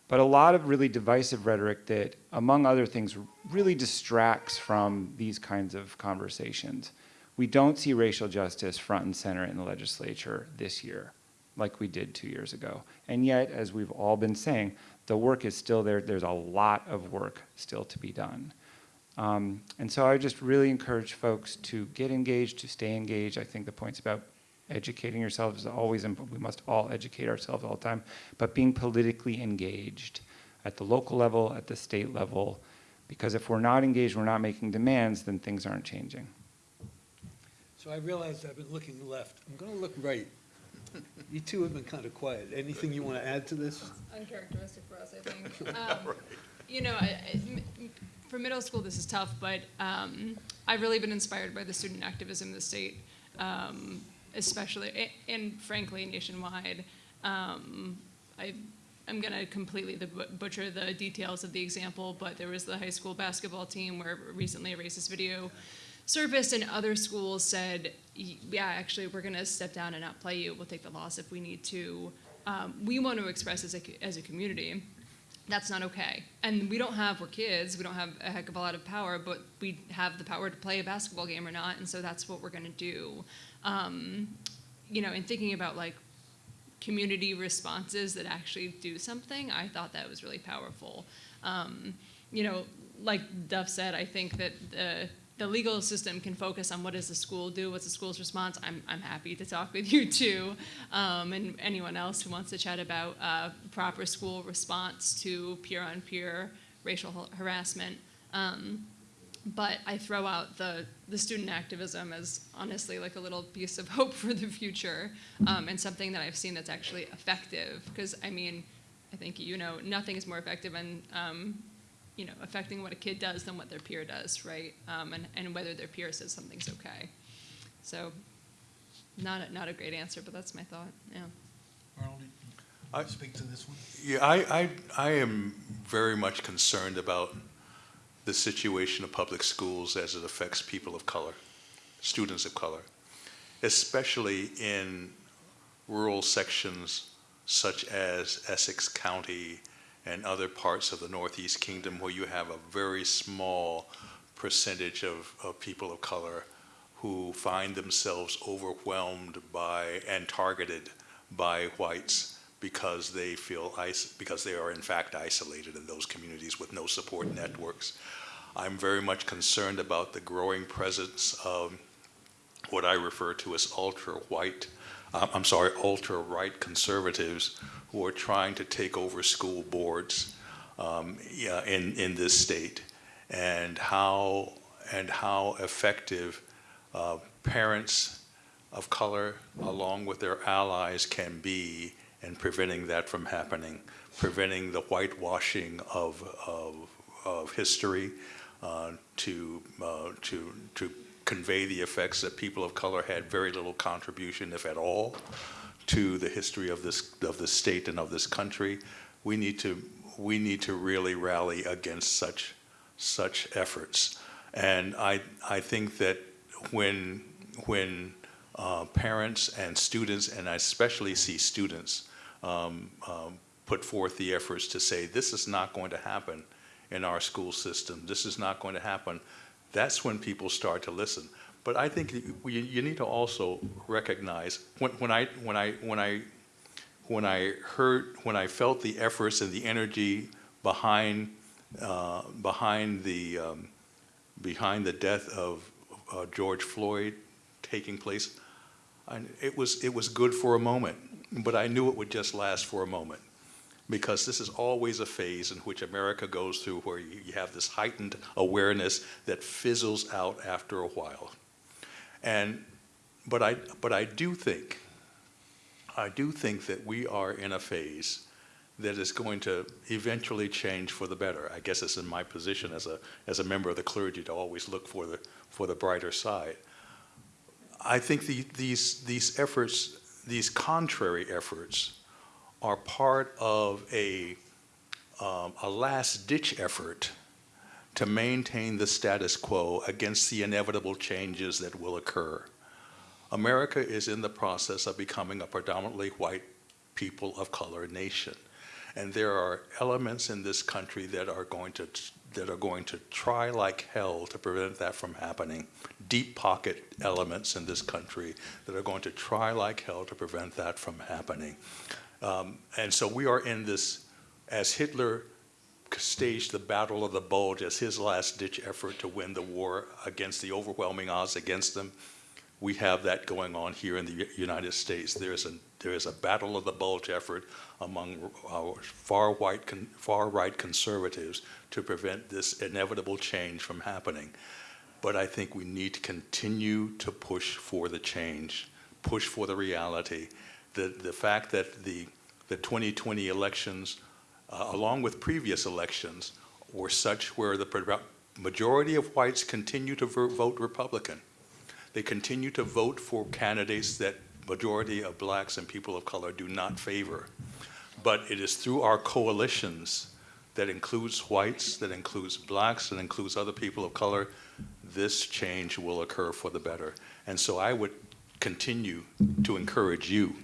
but a lot of really divisive rhetoric that, among other things, really distracts from these kinds of conversations. We don't see racial justice front and center in the legislature this year like we did two years ago. And yet, as we've all been saying, the work is still there. There's a lot of work still to be done. Um, and so I just really encourage folks to get engaged, to stay engaged. I think the points about educating yourselves is always important. We must all educate ourselves all the time, but being politically engaged at the local level, at the state level, because if we're not engaged, we're not making demands, then things aren't changing. So I realized I've been looking left. I'm going to look right. You two have been kind of quiet. Anything you want to add to this? uncharacteristic for us, I think. Um, You know, I, I- m- for middle school, this is tough, but um, I've really been inspired by the student activism in the state, um, especially, and frankly, nationwide. Um, I, I'm gonna completely the butcher the details of the example, but there was the high school basketball team where recently a racist video surfaced and other schools said, yeah, actually, we're gonna step down and not play you. We'll take the loss if we need to. Um, we want to express as a, as a community. That's not okay. And we don't have, we're kids, we don't have a heck of a lot of power, but we have the power to play a basketball game or not, and so that's what we're gonna do. Um, you know, in thinking about like community responses that actually do something, I thought that was really powerful. Um, you know, like Duff said, I think that the the legal system can focus on what does the school do, what's the school's response. I'm I'm happy to talk with you too, um, and anyone else who wants to chat about uh, proper school response to peer-on-peer racial harassment. Um, but I throw out the, the student activism as honestly like a little piece of hope for the future um, and something that I've seen that's actually effective. Because I mean, I think you know nothing is more effective than um, you know affecting what a kid does than what their peer does, right? Um, and and whether their peer says something's okay. So, not a, not a great answer, but that's my thought. Yeah. Arnold, I- speak to this one? Yeah, I, I, I am very much concerned about the situation of public schools as it affects people of color, students of color, especially in rural sections such as Essex County and other parts of the Northeast Kingdom where you have a very small percentage of, of people of color who find themselves overwhelmed by and targeted by whites because they feel because they are in fact isolated in those communities with no support networks. I'm very much concerned about the growing presence of what I refer to as ultra-white, I'm sorry, ultra-right conservatives who are trying to take over school boards um, yeah, in, in this state and how, and how effective uh, parents of color along with their allies can be in preventing that from happening, preventing the whitewashing of, of, of history uh, to, uh, to, to convey the effects that people of color had very little contribution, if at all, to the history of this, of this state and of this country. We need to, we need to really rally against such, such efforts. And I, I think that when, when uh, parents and students, and I especially see students, um, um, put forth the efforts to say, this is not going to happen in our school system. This is not going to happen. That's when people start to listen. But I think you, you need to also recognize when, when I when I when I when I heard when I felt the efforts and the energy behind uh, behind the um, behind the death of uh, George Floyd taking place, I, it was it was good for a moment, but I knew it would just last for a moment because this is always a phase in which America goes through where you, have this heightened awareness that fizzles out after a while. And, but I, but I do think, I do think that we are in a phase that is going to eventually change for the better. I guess it's in my position as a, as a member of the clergy to always look for the, for the brighter side. I think the, these, these efforts, these contrary efforts, are part of a, um, a last-ditch effort to maintain the status quo against the inevitable changes that will occur. America is in the process of becoming a predominantly white people of color nation. And there are elements in this country that are going to that are going to try like hell to prevent that from happening. Deep pocket elements in this country that are going to try like hell to prevent that from happening. Um, and so we are in this, as Hitler staged the Battle of the Bulge as his last ditch effort to win the war against the overwhelming odds against them, we have that going on here in the United States. There is a, there is a Battle of the Bulge effort among our far, white, far right conservatives to prevent this inevitable change from happening. But I think we need to continue to push for the change, push for the reality, the, the fact that the, the 2020 elections, uh, along with previous elections, were such where the majority of whites continue to vote Republican. They continue to vote for candidates that majority of blacks and people of color do not favor. But it is through our coalitions that includes whites, that includes blacks, that includes other people of color, this change will occur for the better. And so I would continue to encourage you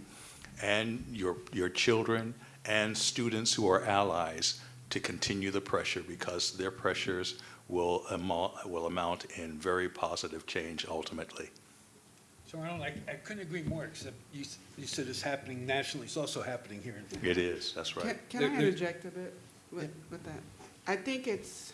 and your, your children and students who are allies to continue the pressure because their pressures will, amount, will amount in very positive change ultimately. So Arnold, I, I couldn't agree more, except you, you said it's happening nationally, it's also happening here in Virginia. It is, that's right. Can, can I interject a bit with, with that? I think it's,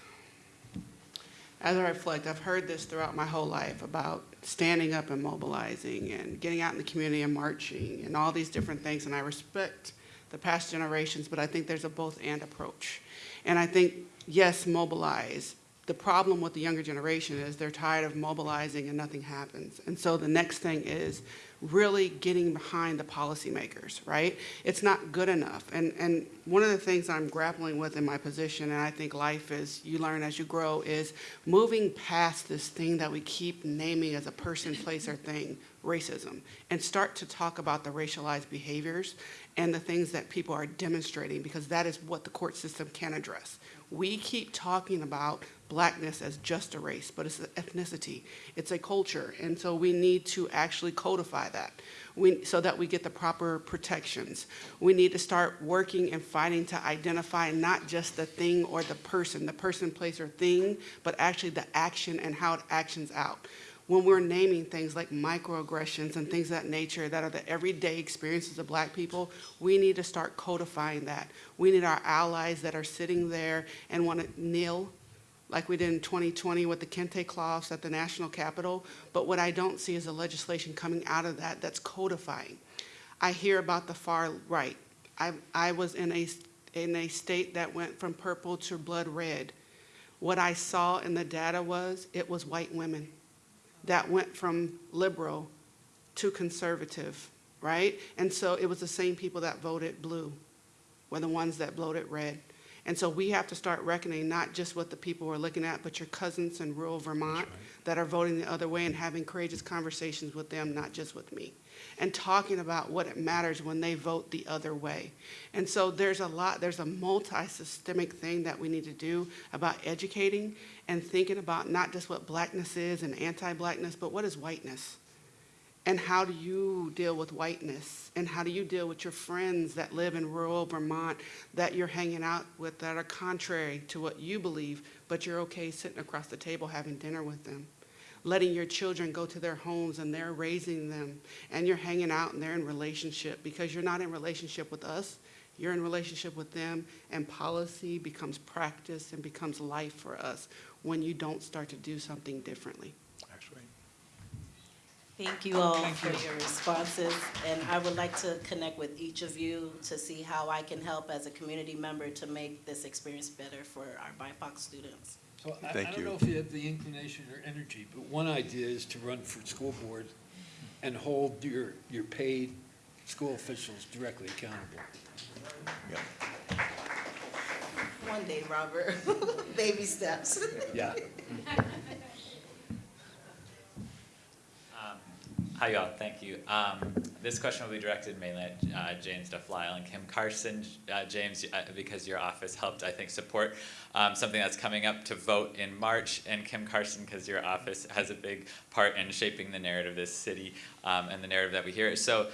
as I reflect, I've heard this throughout my whole life about standing up and mobilizing and getting out in the community and marching and all these different things. And I respect the past generations, but I think there's a both and approach. And I think, yes, mobilize. The problem with the younger generation is they're tired of mobilizing and nothing happens. And so the next thing is really getting behind the policymakers, right? It's not good enough. And, and one of the things I'm grappling with in my position, and I think life is, you learn as you grow, is moving past this thing that we keep naming as a person, place, or thing, racism, and start to talk about the racialized behaviors and the things that people are demonstrating, because that is what the court system can address. We keep talking about blackness as just a race, but it's an ethnicity, it's a culture, and so we need to actually codify that we, so that we get the proper protections. We need to start working and fighting to identify not just the thing or the person, the person, place, or thing, but actually the action and how it actions out. when we're naming things like microaggressions and things of that nature that are the everyday experiences of black people, we need to start codifying that. We need our allies that are sitting there and want to kneel like we did in 2020 with the Kente cloth at the national capitol. But what I don't see is a legislation coming out of that that's codifying. I hear about the far right. I, I was in a, in a state that went from purple to blood red. What I saw in the data was it was white women that went from liberal to conservative, right? And so it was the same people that voted blue were the ones that voted red. And so we have to start reckoning not just what the people we're looking at, but your cousins in rural Vermont that are voting the other way and having courageous conversations with them, not just with me. And talking about what it matters when they vote the other way. And so there's a lot, there's a multi-systemic thing that we need to do about educating and thinking about not just what blackness is and anti-blackness, but what is whiteness? And how do you deal with whiteness? And how do you deal with your friends that live in rural Vermont that you're hanging out with that are contrary to what you believe, but you're okay sitting across the table having dinner with them? Letting your children go to their homes and they're raising them and you're hanging out and they're in relationship because you're not in relationship with us, you're in relationship with them and policy becomes practice and becomes life for us when you don't start to do something differently. Thank you all for your responses, and I would like to connect with each of you to see how I can help as a community member to make this experience better for our BIPOC students. So I, I don't you. know if you have the inclination or energy, but one idea is to run for school board and hold your, your paid school officials directly accountable. One day, Robert, baby steps. Yeah. Hi, y'all. Thank you. Um, this question will be directed mainly at uh, James Duff and Kim Carson. Uh, James, uh, because your office helped, I think, support um, something that's coming up to vote in March, and Kim Carson, because your office has a big part in shaping the narrative of this city um, and the narrative that we hear. So.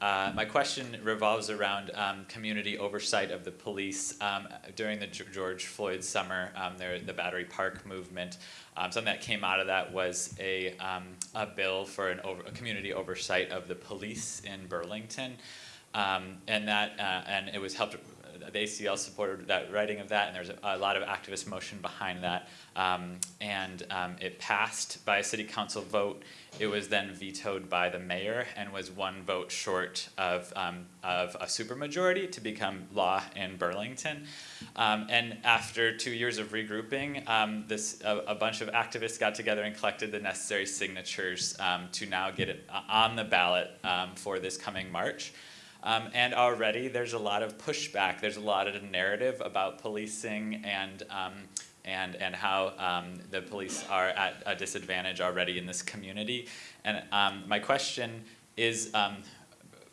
Uh, my question revolves around um, community oversight of the police. Um, during the George Floyd summer, um, there, the Battery Park movement, um, something that came out of that was a, um, a bill for an over, a community oversight of the police in Burlington. Um, and that, uh, and it was helped, ACL supported that writing of that, and there's a, a lot of activist motion behind that. Um, and um, it passed by a city council vote. It was then vetoed by the mayor and was one vote short of, um, of a supermajority to become law in Burlington. Um, and after two years of regrouping, um, this, a, a bunch of activists got together and collected the necessary signatures um, to now get it uh, on the ballot for this coming March. Um, and already there's a lot of pushback. There's a lot of narrative about policing and um, and and how um, the police are at a disadvantage already in this community. And um, my question is.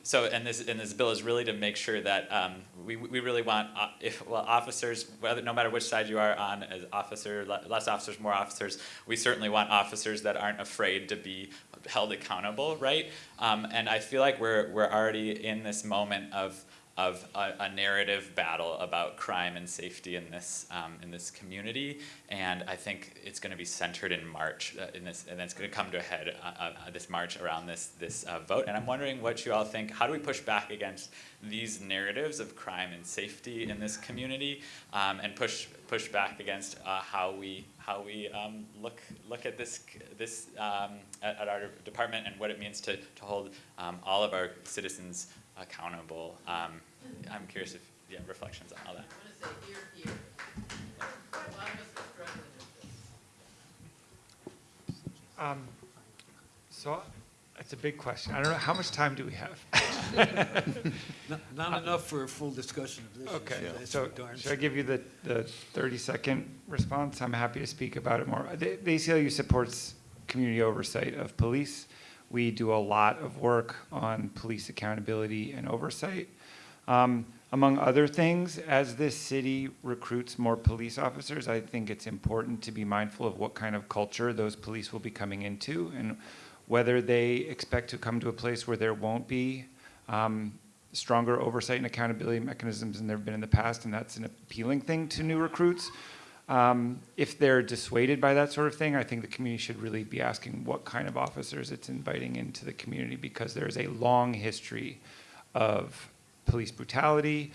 So, and this, and this bill is really to make sure that um, we, we really want, uh, if, well, officers, whether, no matter which side you are on, as officer, less officers, more officers, we certainly want officers that aren't afraid to be held accountable, right? Um, and I feel like we're, we're already in this moment of, of a, a narrative battle about crime and safety in this, um, in this community. And I think it's gonna be centered in March, uh, in this, and it's gonna come to a head, uh, uh, this March around this, this uh, vote. And I'm wondering what you all think, how do we push back against these narratives of crime and safety in this community? Um, and push, push back against uh, how we, how we um, look, look at this, this um, at, at our department and what it means to, to hold um, all of our citizens accountable. Um, I'm curious if, you yeah, reflections on all that. Um, So it's a big question. I don't know, how much time do we have? Not, not enough for a full discussion of this. Okay, issue, that's so for darn should I sure. give you the, the 30-second response? I'm happy to speak about it more. The the ACLU supports community oversight of police. We do a lot of work on police accountability and oversight. Um, Among other things, as this city recruits more police officers, I think it's important to be mindful of what kind of culture those police will be coming into and whether they expect to come to a place where there won't be um, stronger oversight and accountability mechanisms than there have been in the past, and that's an appealing thing to new recruits. Um, if they're dissuaded by that sort of thing, I think the community should really be asking what kind of officers it's inviting into the community because there is a long history of police brutality,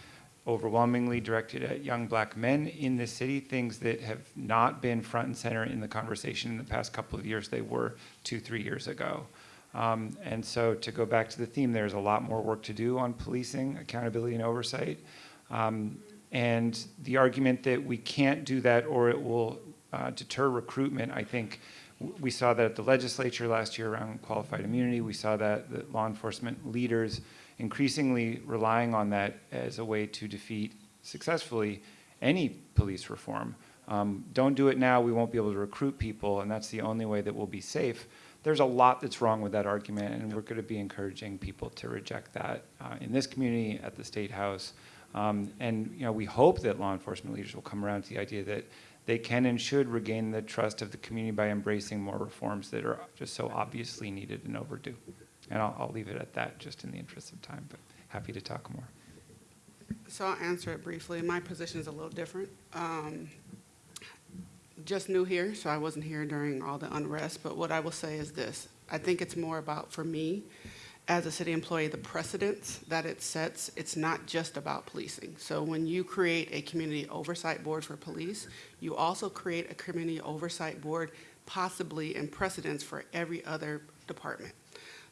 overwhelmingly directed at young black men in the city, things that have not been front and center in the conversation in the past couple of years. They were two, three years ago. Um, and so to go back to the theme, there's a lot more work to do on policing, accountability, and oversight. Um, and the argument that we can't do that or it will uh, deter recruitment, I think we saw that at the legislature last year around qualified immunity. We saw that the law enforcement leaders increasingly relying on that as a way to defeat successfully any police reform. Um, don't do it now, we won't be able to recruit people, and that's the only way that we'll be safe. There's a lot that's wrong with that argument, and we're going to be encouraging people to reject that uh, in this community, at the State House. Um, and you know, we hope that law enforcement leaders will come around to the idea that they can and should regain the trust of the community by embracing more reforms that are just so obviously needed and overdue. And I'll, I'll leave it at that, just in the interest of time, but happy to talk more. So I'll answer it briefly. My position is a little different. Um, just new here, so I wasn't here during all the unrest, but what I will say is this. I think it's more about, for me, as a city employee, the precedents that it sets, it's not just about policing. So when you create a community oversight board for police, you also create a community oversight board possibly in precedence for every other department.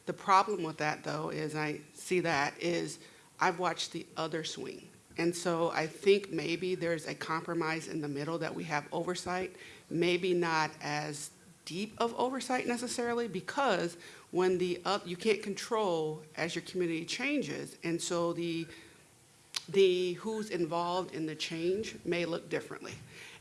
The problem with that, though, is I see that is I've watched the other swing. And so I think maybe there's a compromise in the middle that we have oversight, maybe not as deep of oversight necessarily, because when the, up, you can't control as your community changes, and so the, the who's involved in the change may look differently.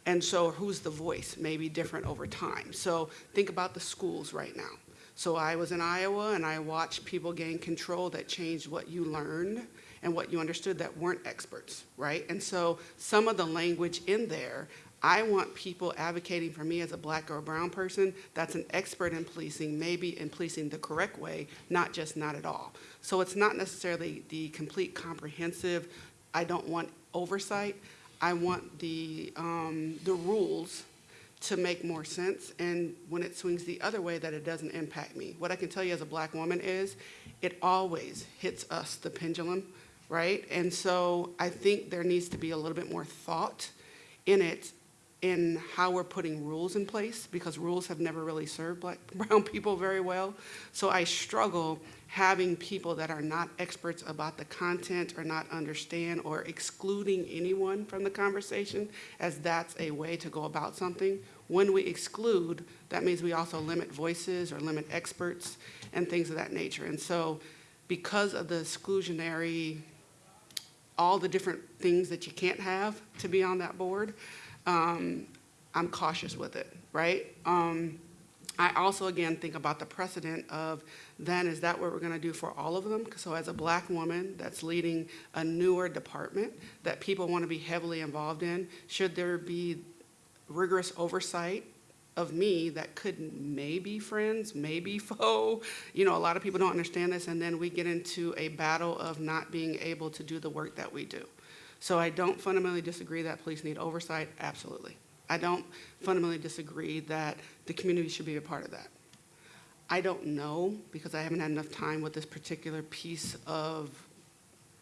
And so who's the voice may be different over time. So think about the schools right now. So I was in Iowa and I watched people gain control that changed what you learned and what you understood that weren't experts, right? And so some of the language in there, I want people advocating for me as a black or a brown person that's an expert in policing, maybe in policing the correct way, not just not at all. So it's not necessarily the complete comprehensive, I don't want oversight. I want the, um, the rules to make more sense and when it swings the other way that it doesn't impact me. What I can tell you as a black woman is it always hits us, the pendulum, right? And so I think there needs to be a little bit more thought in it in how we're putting rules in place because rules have never really served black brown people very well. So I struggle having people that are not experts about the content or not understand or excluding anyone from the conversation as that's a way to go about something. When we exclude, that means we also limit voices or limit experts and things of that nature. And so because of the exclusionary, all the different things that you can't have to be on that board, um, I'm cautious with it, right? Um, I also, again, think about the precedent of then, is that what we're going to do for all of them? So as a black woman that's leading a newer department that people want to be heavily involved in, should there be rigorous oversight of me that could maybe friends, maybe foe? You know, a lot of people don't understand this, and then we get into a battle of not being able to do the work that we do. So I don't fundamentally disagree that police need oversight, absolutely. I don't fundamentally disagree that the community should be a part of that. I don't know, because I haven't had enough time with this particular piece of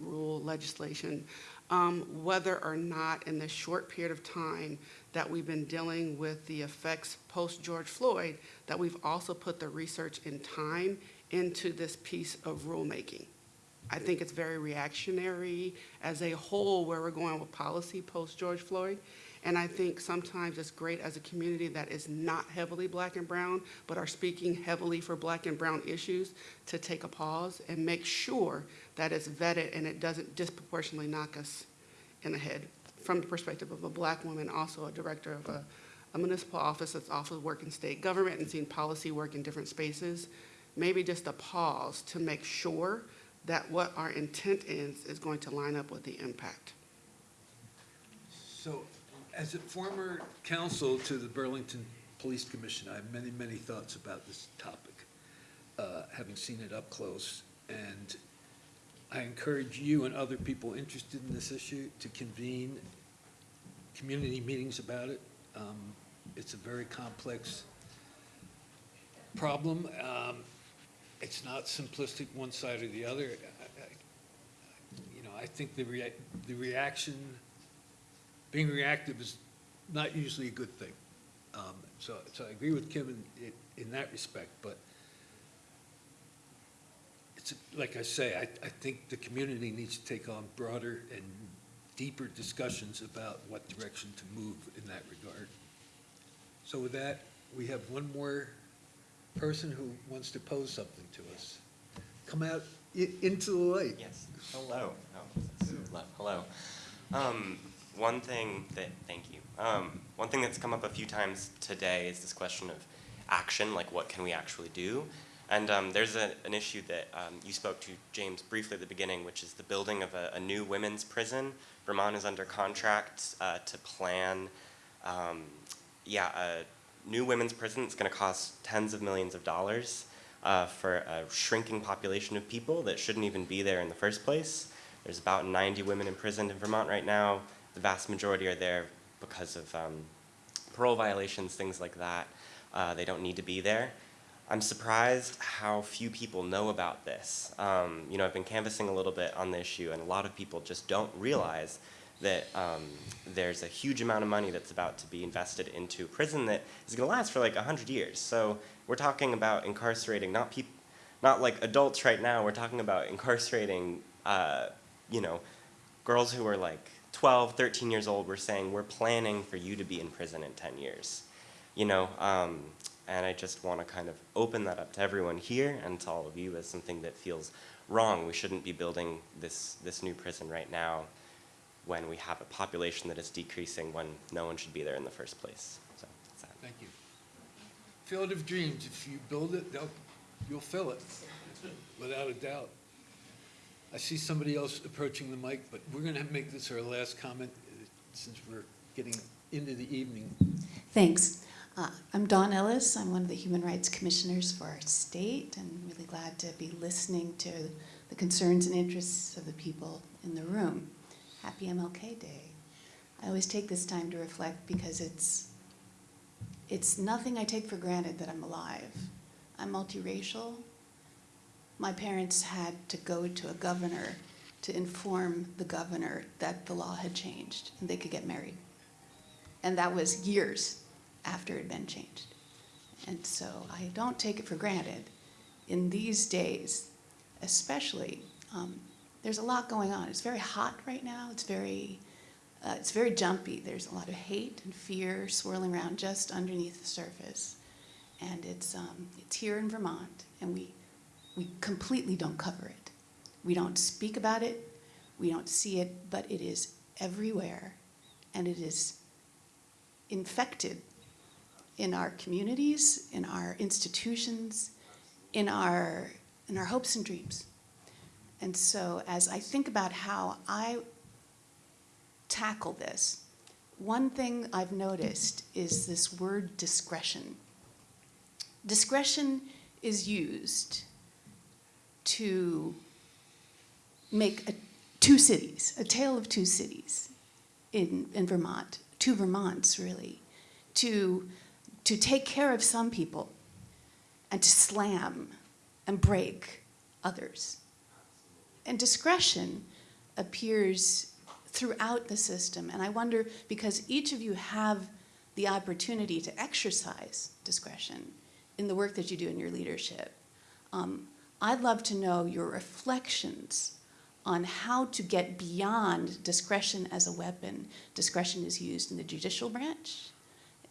rule legislation, um, whether or not in this short period of time that we've been dealing with the effects post-George Floyd, that we've also put the research and time into this piece of rulemaking. I think it's very reactionary as a whole where we're going with policy post-George Floyd. And I think sometimes it's great as a community that is not heavily black and brown, but are speaking heavily for black and brown issues to take a pause and make sure that it's vetted and it doesn't disproportionately knock us in the head. From the perspective of a black woman, also a director of a, a municipal office that's also working in state government and seeing policy work in different spaces, maybe just a pause to make sure that what our intent is, is going to line up with the impact. So, as a former counsel to the Burlington Police Commission, I have many, many thoughts about this topic, uh, having seen it up close. And I encourage you and other people interested in this issue to convene community meetings about it. Um, It's a very complex problem. Um, It's not simplistic, one side or the other. I- I- You know, I think the rea, the reaction, being reactive is not usually a good thing. Um, So, so I agree with Kim in, in that respect, but it's, like I say, I, I think the community needs to take on broader and deeper discussions about what direction to move in that regard. So with that, we have one more person who wants to pose something to us. Come out i- into the light. Yes. Hello. Oh. Hello. Um, one thing that, thank you. Um, one thing that's come up a few times today is this question of action, like what can we actually do? And um, there's a, an issue that um, you spoke to, James, briefly at the beginning, which is the building of a, a new women's prison. Vermont is under contract uh, to plan, um, yeah, a new women's prison. It's going to cost tens of millions of dollars uh, for a shrinking population of people that shouldn't even be there in the first place. There's about 90 women imprisoned in Vermont right now. The vast majority are there because of um, parole violations, things like that. Uh, they don't need to be there. I'm surprised how few people know about this. Um, you know, I've been canvassing a little bit on the issue, and a lot of people just don't realize that um, there's a huge amount of money that's about to be invested into prison that is going to last for like 100 years. So we're talking about incarcerating not people, not like adults right now. We're talking about incarcerating, uh, you know, girls who are like 12, 13 years old. We're saying we're planning for you to be in prison in 10 years. You know, um, and I just want to kind of open that up to everyone here and to all of you as something that feels wrong. We shouldn't be building this, this new prison right now when we have a population that is decreasing when no one should be there in the first place. So, that's that. Thank you. Field of Dreams, if you build it, you'll fill it, without a doubt. I see somebody else approaching the mic, but we're gonna make this our last comment, uh, since we're getting into the evening. Thanks. Uh, I'm Dawn Ellis. I'm one of the Human Rights Commissioners for our state, and really glad to be listening to the concerns and interests of the people in the room. Happy MLK Day. I always take this time to reflect because it's it's nothing I take for granted that I'm alive. I'm multiracial. My parents had to go to a governor to inform the governor that the law had changed and they could get married. And that was years after it had been changed. And so I don't take it for granted. In these days, especially, um, there's a lot going on. It's very hot right now. It's very, uh, it's very jumpy. There's a lot of hate and fear swirling around just underneath the surface. And it's, um, it's here in Vermont, and we, we completely don't cover it. We don't speak about it, we don't see it, but it is everywhere, and it is infected in our communities, in our institutions, in our, in our hopes and dreams. And so as I think about how I tackle this, one thing I've noticed is this word discretion. Discretion is used to make a, two cities, a tale of two cities in, in Vermont, two Vermonts really, to, to take care of some people and to slam and break others. And discretion appears throughout the system. And I wonder, because each of you have the opportunity to exercise discretion in the work that you do in your leadership, um, I'd love to know your reflections on how to get beyond discretion as a weapon. Discretion is used in the judicial branch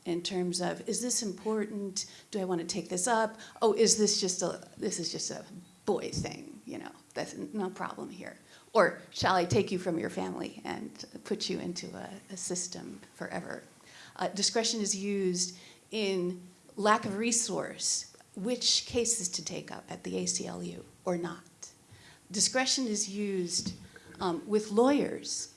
in terms of, is this important? Do I want to take this up? Oh, is this just a, this is just a boy thing, you know, that's no problem here. Or shall I take you from your family and put you into a, a system forever? Uh, discretion is used in lack of resource, which cases to take up at the ACLU or not. Discretion is used um, with lawyers.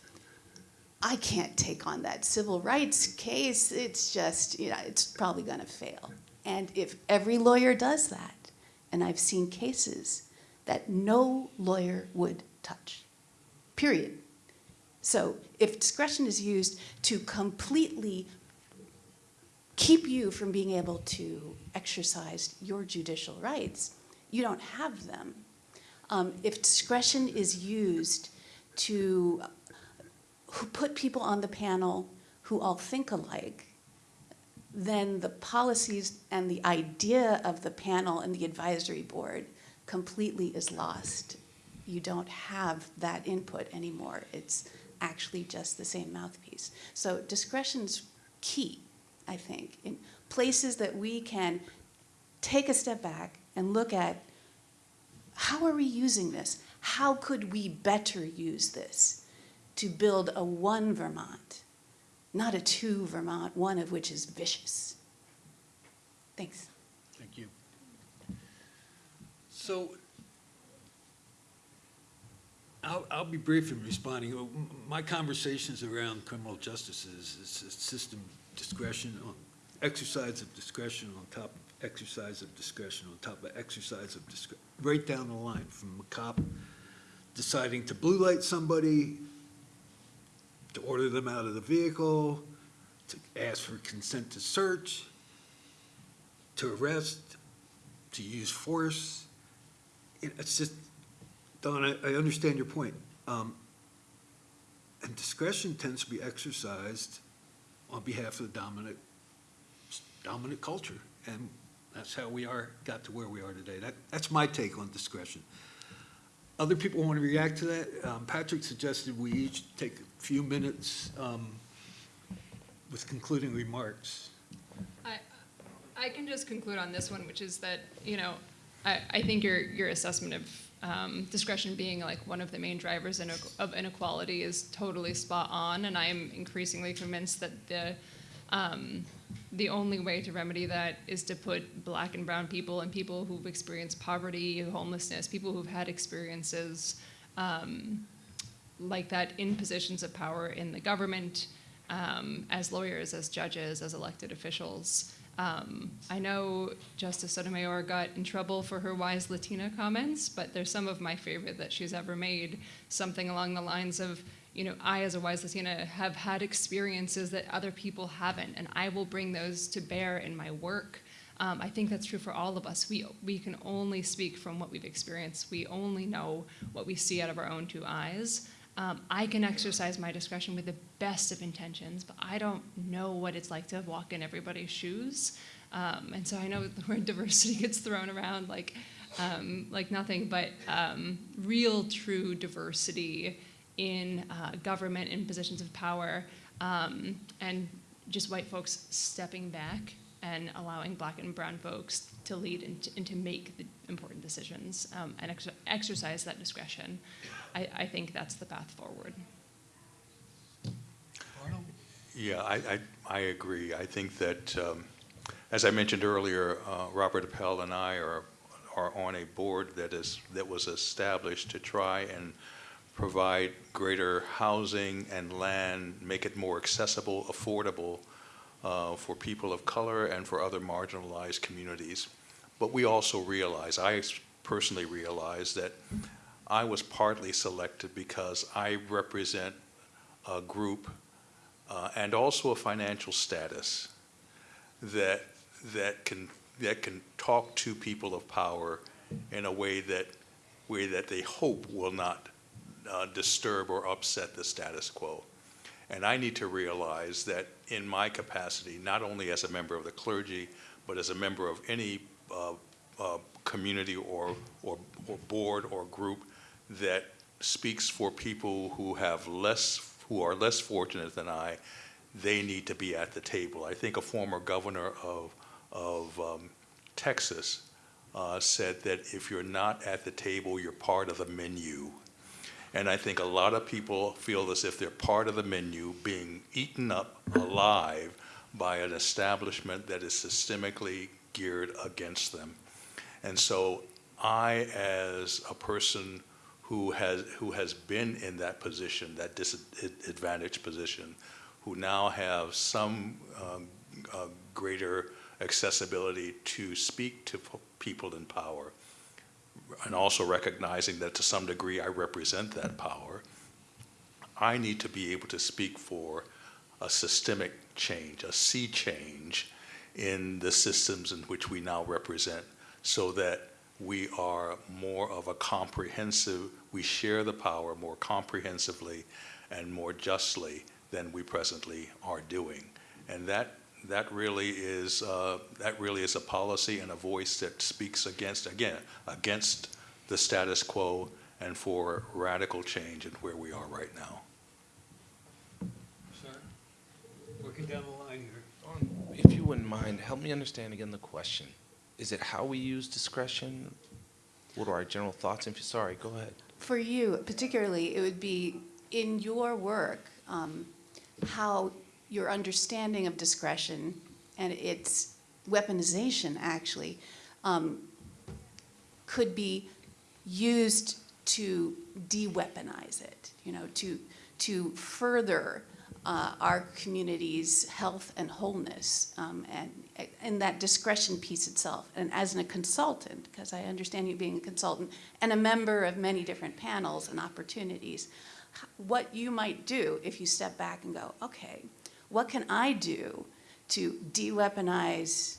I can't take on that civil rights case. It's just, you know, it's probably going to fail. And if every lawyer does that, and I've seen cases that no lawyer would touch, period. So if discretion is used to completely keep you from being able to exercise your judicial rights, you don't have them. Um, if discretion is used to who put people on the panel who all think alike, then the policies and the idea of the panel and the advisory board completely is lost. You don't have that input anymore. It's actually just the same mouthpiece. So discretion's key, I think, in places that we can take a step back and look at how are we using this? How could we better use this to build a one Vermont, not a two Vermont, one of which is vicious? Thanks. Thank you. So I'll, I'll be brief in responding. Uh, My conversations around criminal justice is, is system discretion, on exercise of discretion on top of exercise of discretion on top of exercise of discretion, right down the line, from a cop deciding to blue light somebody, to order them out of the vehicle, to ask for consent to search, to arrest, to use force. It- It's just, Dawn, I, I understand your point. Um, And discretion tends to be exercised on behalf of the dominant, dominant culture. And that's how we are, got to where we are today. That, that's my take on discretion. Other people want to react to that? Um, Patrick suggested we each take a few minutes um, with concluding remarks. I, I can just conclude on this one, which is that, you know, I, I think your, your assessment of um, discretion being like one of the main drivers in, of inequality is totally spot on, and I am increasingly convinced that the, um, the only way to remedy that is to put black and brown people and people who've experienced poverty, homelessness, people who've had experiences um, like that in positions of power in the government, um, as lawyers, as judges, as elected officials. Um, I know Justice Sotomayor got in trouble for her wise Latina comments, but they're some of my favorite that she's ever made. Something along the lines of, you know, I, as a wise Latina, have had experiences that other people haven't, and I will bring those to bear in my work. Um, I think that's true for all of us. We, we can only speak from what we've experienced. We only know what we see out of our own two eyes. Um, I can exercise my discretion with the best of intentions, but I don't know what it's like to walk in everybody's shoes. Um, and so I know the word diversity gets thrown around like, um, like nothing, but um, real, true diversity in uh, government in positions of power, um, and just white folks stepping back and allowing black and brown folks to lead and to, and to make the important decisions um, and ex- exercise that discretion. I, I think that's the path forward. Yeah, I, I, I agree. I think that, um, as I mentioned earlier, uh, Robert Appel and I are, are on a board that is, that was established to try and provide greater housing and land, make it more accessible, affordable uh, for people of color and for other marginalized communities. But we also realize, I personally realize that I was partly selected because I represent a group uh, and also a financial status that that can that can talk to people of power in a way that way that they hope will not uh, disturb or upset the status quo. And I need to realize that in my capacity, not only as a member of the clergy, but as a member of any uh, uh, community or, or, or board or group that speaks for people who have less, who are less fortunate than I, they need to be at the table. I think a former governor of, of um, Texas uh, said that if you're not at the table, you're part of the menu. And I think a lot of people feel as if they're part of the menu being eaten up alive by an establishment that is systemically geared against them. And so I, as a person who has, who has been in that position, that disadvantaged position, who now have some um, uh, greater accessibility to speak to people in power, and also recognizing that to some degree I represent that power, I need to be able to speak for a systemic change, a sea change in the systems in which we now represent so that we are more of a comprehensive, we share the power more comprehensively and more justly than we presently are doing. And that, that really is, uh, that really is a policy and a voice that speaks against, again, against the status quo and for radical change in where we are right now. Sir, working down the line here. If you wouldn't mind, help me understand again the question. Is it how we use discretion? What are our general thoughts? If, sorry, go ahead. For you particularly, it would be in your work, um, how your understanding of discretion and its weaponization actually um, could be used to de-weaponize it, you know, to, to further uh, our community's health and wholeness um, and, and that discretion piece itself. And as a consultant, because I understand you being a consultant and a member of many different panels and opportunities, what you might do if you step back and go, okay, what can I do to de-weaponize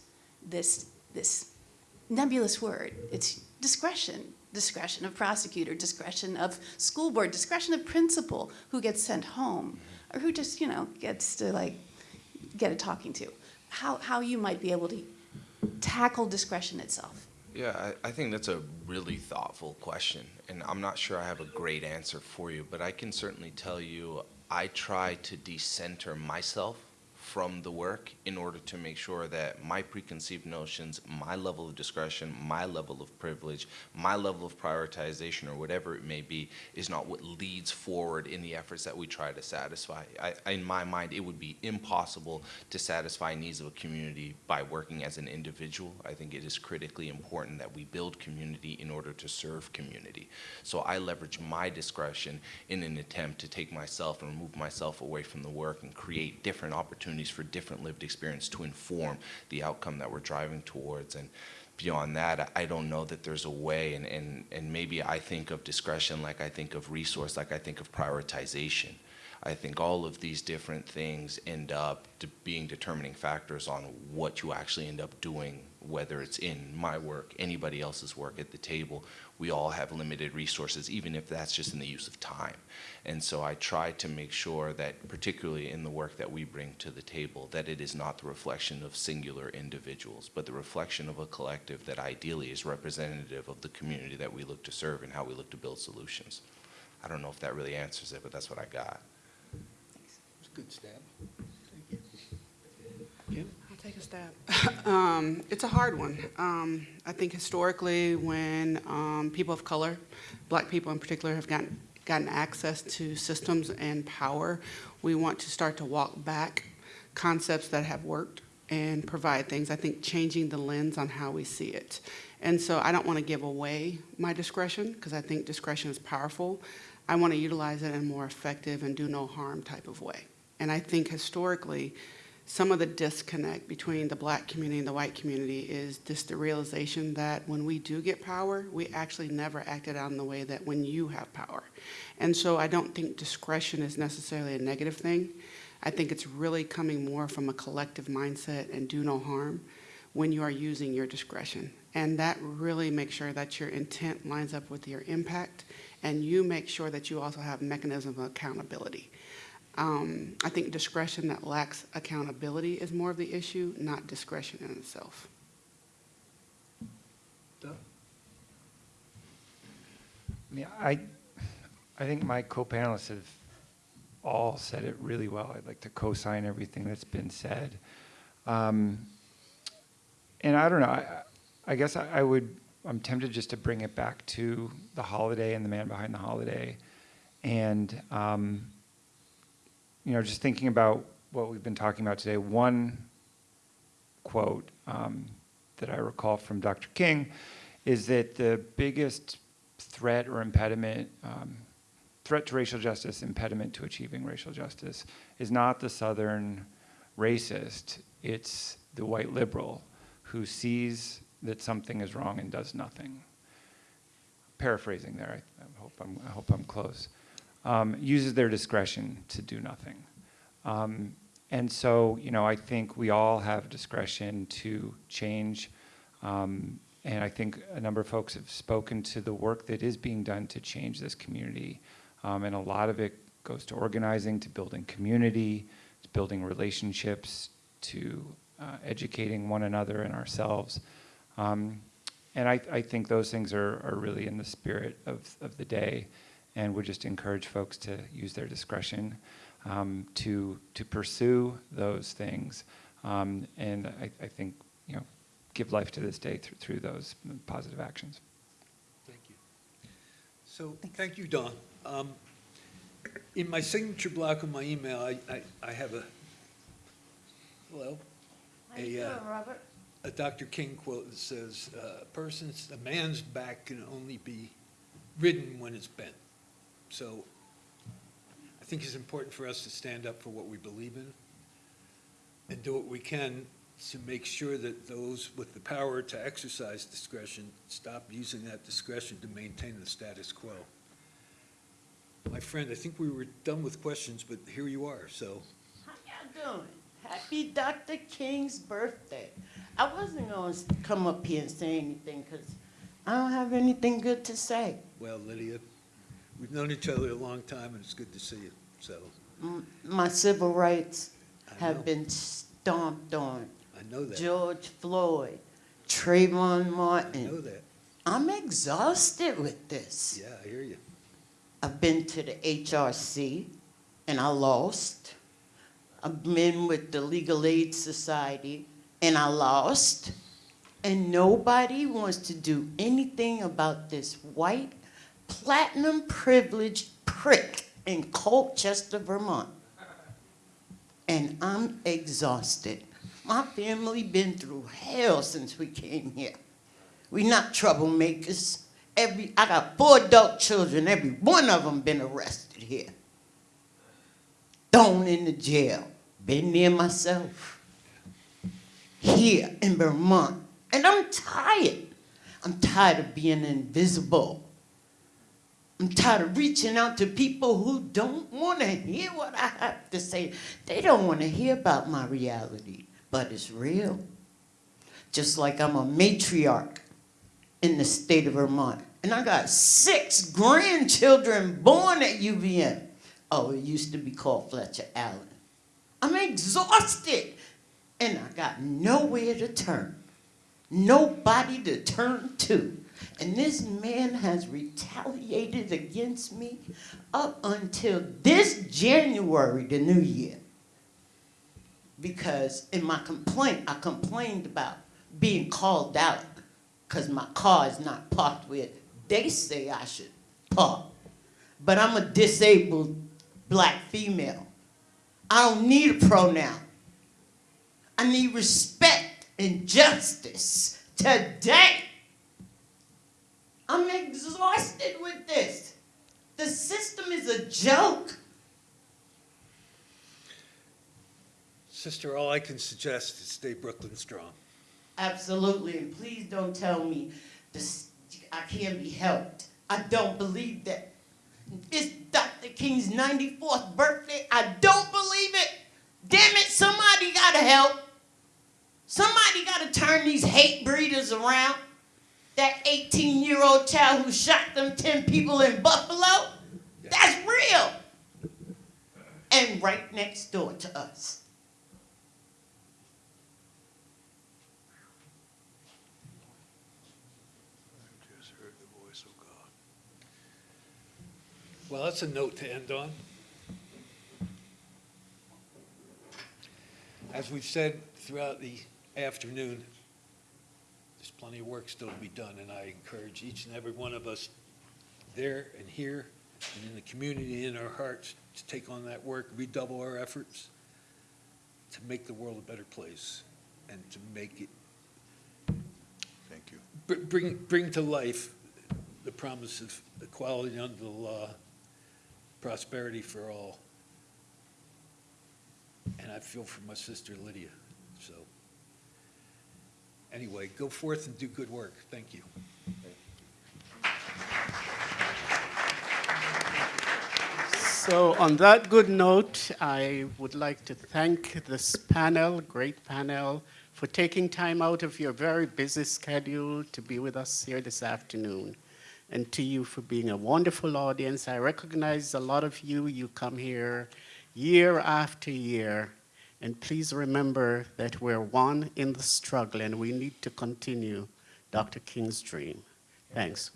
this, this nebulous word? It's discretion, discretion of prosecutor, discretion of school board, discretion of principal who gets sent home or who just, you know, gets to like get a talking to. How, how you might be able to tackle discretion itself. Yeah, I, I think that's a really thoughtful question, and I'm not sure I have a great answer for you, but I can certainly tell you I try to decenter myself from the work in order to make sure that my preconceived notions, my level of discretion, my level of privilege, my level of prioritization, or whatever it may be, is not what leads forward in the efforts that we try to satisfy. I, in my mind, it would be impossible to satisfy needs of a community by working as an individual. I think it is critically important that we build community in order to serve community. So I leverage my discretion in an attempt to take myself and remove myself away from the work and create different opportunities for different lived experience to inform the outcome that we're driving towards. And beyond that, I don't know that there's a way, and, and, and maybe I think of discretion like I think of resource, like I think of prioritization. I think all of these different things end up being determining factors on what you actually end up doing, whether it's in my work, anybody else's work at the table. We all have limited resources, even if that's just in the use of time. And so I try to make sure that, particularly in the work that we bring to the table, that it is not the reflection of singular individuals, but the reflection of a collective that ideally is representative of the community that we look to serve and how we look to build solutions. I don't know if that really answers it, but that's what I got. It's a good stab. Kim, I'll take a stab. um, it's a hard one. Um, I think historically, when um, people of color, black people in particular, have gotten gotten access to systems and power, we want to start to walk back concepts that have worked and provide things. I think changing the lens on how we see it. And so I don't want to give away my discretion because I think discretion is powerful. I want to utilize it in a more effective and do no harm type of way. And I think historically, some of the disconnect between the black community and the white community is just the realization that when we do get power, we actually never acted in the way that when you have power. And so I don't think discretion is necessarily a negative thing. I think it's really coming more from a collective mindset and do no harm when you are using your discretion. And that really makes sure that your intent lines up with your impact and you make sure that you also have mechanism of accountability. Um, I think discretion that lacks accountability is more of the issue, not discretion in itself. Yeah, I, I think my co-panelists have all said it really well. I'd like to co-sign everything that's been said. Um, and I don't know, I, I guess I, I, would, I'm tempted just to bring it back to the holiday and the man behind the holiday. And, um, you know, just thinking about what we've been talking about today, one quote um, that I recall from Dr. King is that the biggest threat or impediment, um, threat to racial justice, impediment to achieving racial justice, is not the Southern racist, it's the white liberal who sees that something is wrong and does nothing. Paraphrasing there, I, I hope, I'm, I hope I'm close. Um, uses their discretion to do nothing. Um, and so, you know, I think we all have discretion to change. Um, and I think a number of folks have spoken to the work that is being done to change this community. Um, and a lot of it goes to organizing, to building community, to building relationships, to uh, educating one another and ourselves. Um, and I, I think those things are, are really in the spirit of, of the day and would just encourage folks to use their discretion um, to, to pursue those things. Um, and I, I think, you know, give life to this day through, through those positive actions. Thank you. So, thank you, Dawn. Um, In my signature block on my email, I, I, I have a, hello? A, uh, Robert? a Dr. King quote that says, uh, "Person's, a man's back can only be ridden when it's bent." So I think it's important for us to stand up for what we believe in and do what we can to make sure that those with the power to exercise discretion stop using that discretion to maintain the status quo. My friend, I think we were done with questions, but here you are, so. How y'all doing? Happy Dr. King's birthday. I wasn't gonna come up here and say anything, because I don't have anything good to say. Well, Lydia, we've known each other a long time, and it's good to see you, so, M- My civil rights I know. have been stomped on. I know that. George Floyd, Trayvon Martin. I know that. I'm exhausted with this. Yeah, I hear you. I've been to the HRC and I lost. I've been with the Legal Aid Society and I lost. And nobody wants to do anything about this white, platinum privileged prick in Colchester, Vermont. And I'm exhausted. My family been through hell since we came here. We not troublemakers. Every I got four adult children. Every one of them been arrested here. Thrown in the jail. Been there myself. Here in Vermont. And I'm tired. I'm tired of being invisible. I'm tired of reaching out to people who don't want to hear what I have to say. They don't want to hear about my reality, but it's real. Just like I'm a matriarch in the state of Vermont. And I got six grandchildren born at UVM. Oh, it used to be called Fletcher Allen. I'm exhausted. And I got nowhere to turn. Nobody to turn to. And this man has retaliated against me up until this January, the new year. Because in my complaint, I complained about being called out because my car is not parked where they say I should park. But I'm a disabled black female. I don't need a pronoun. I need respect and justice today. I'm exhausted with this. The system is a joke. Sister, all I can suggest is stay Brooklyn strong. Absolutely, and please don't tell me this, I can't be helped. I don't believe that. It's Dr. King's 94th birthday. I don't believe it. Damn it, somebody gotta help. Somebody gotta turn these hate breeders around. That 18 year old child who shot them 10 people in Buffalo, that's real. And right next door to us. Well, that's a note to end on. As we've said throughout the afternoon, plenty of work still to be done, and I encourage each and every one of us there and here and in the community, in our hearts, to take on that work, redouble our efforts to make the world a better place and to make it, Thank you. br- bring, bring to life the promise of equality under the law, prosperity for all. And I feel for my sister Lydia. Anyway, go forth and do good work. Thank you. So on that good note, I would like to thank this panel, great panel, for taking time out of your very busy schedule to be with us here this afternoon. And to you for being a wonderful audience. I recognize a lot of you, you come here year after year. And please remember that we're one in the struggle and we need to continue Dr. King's dream. Thanks.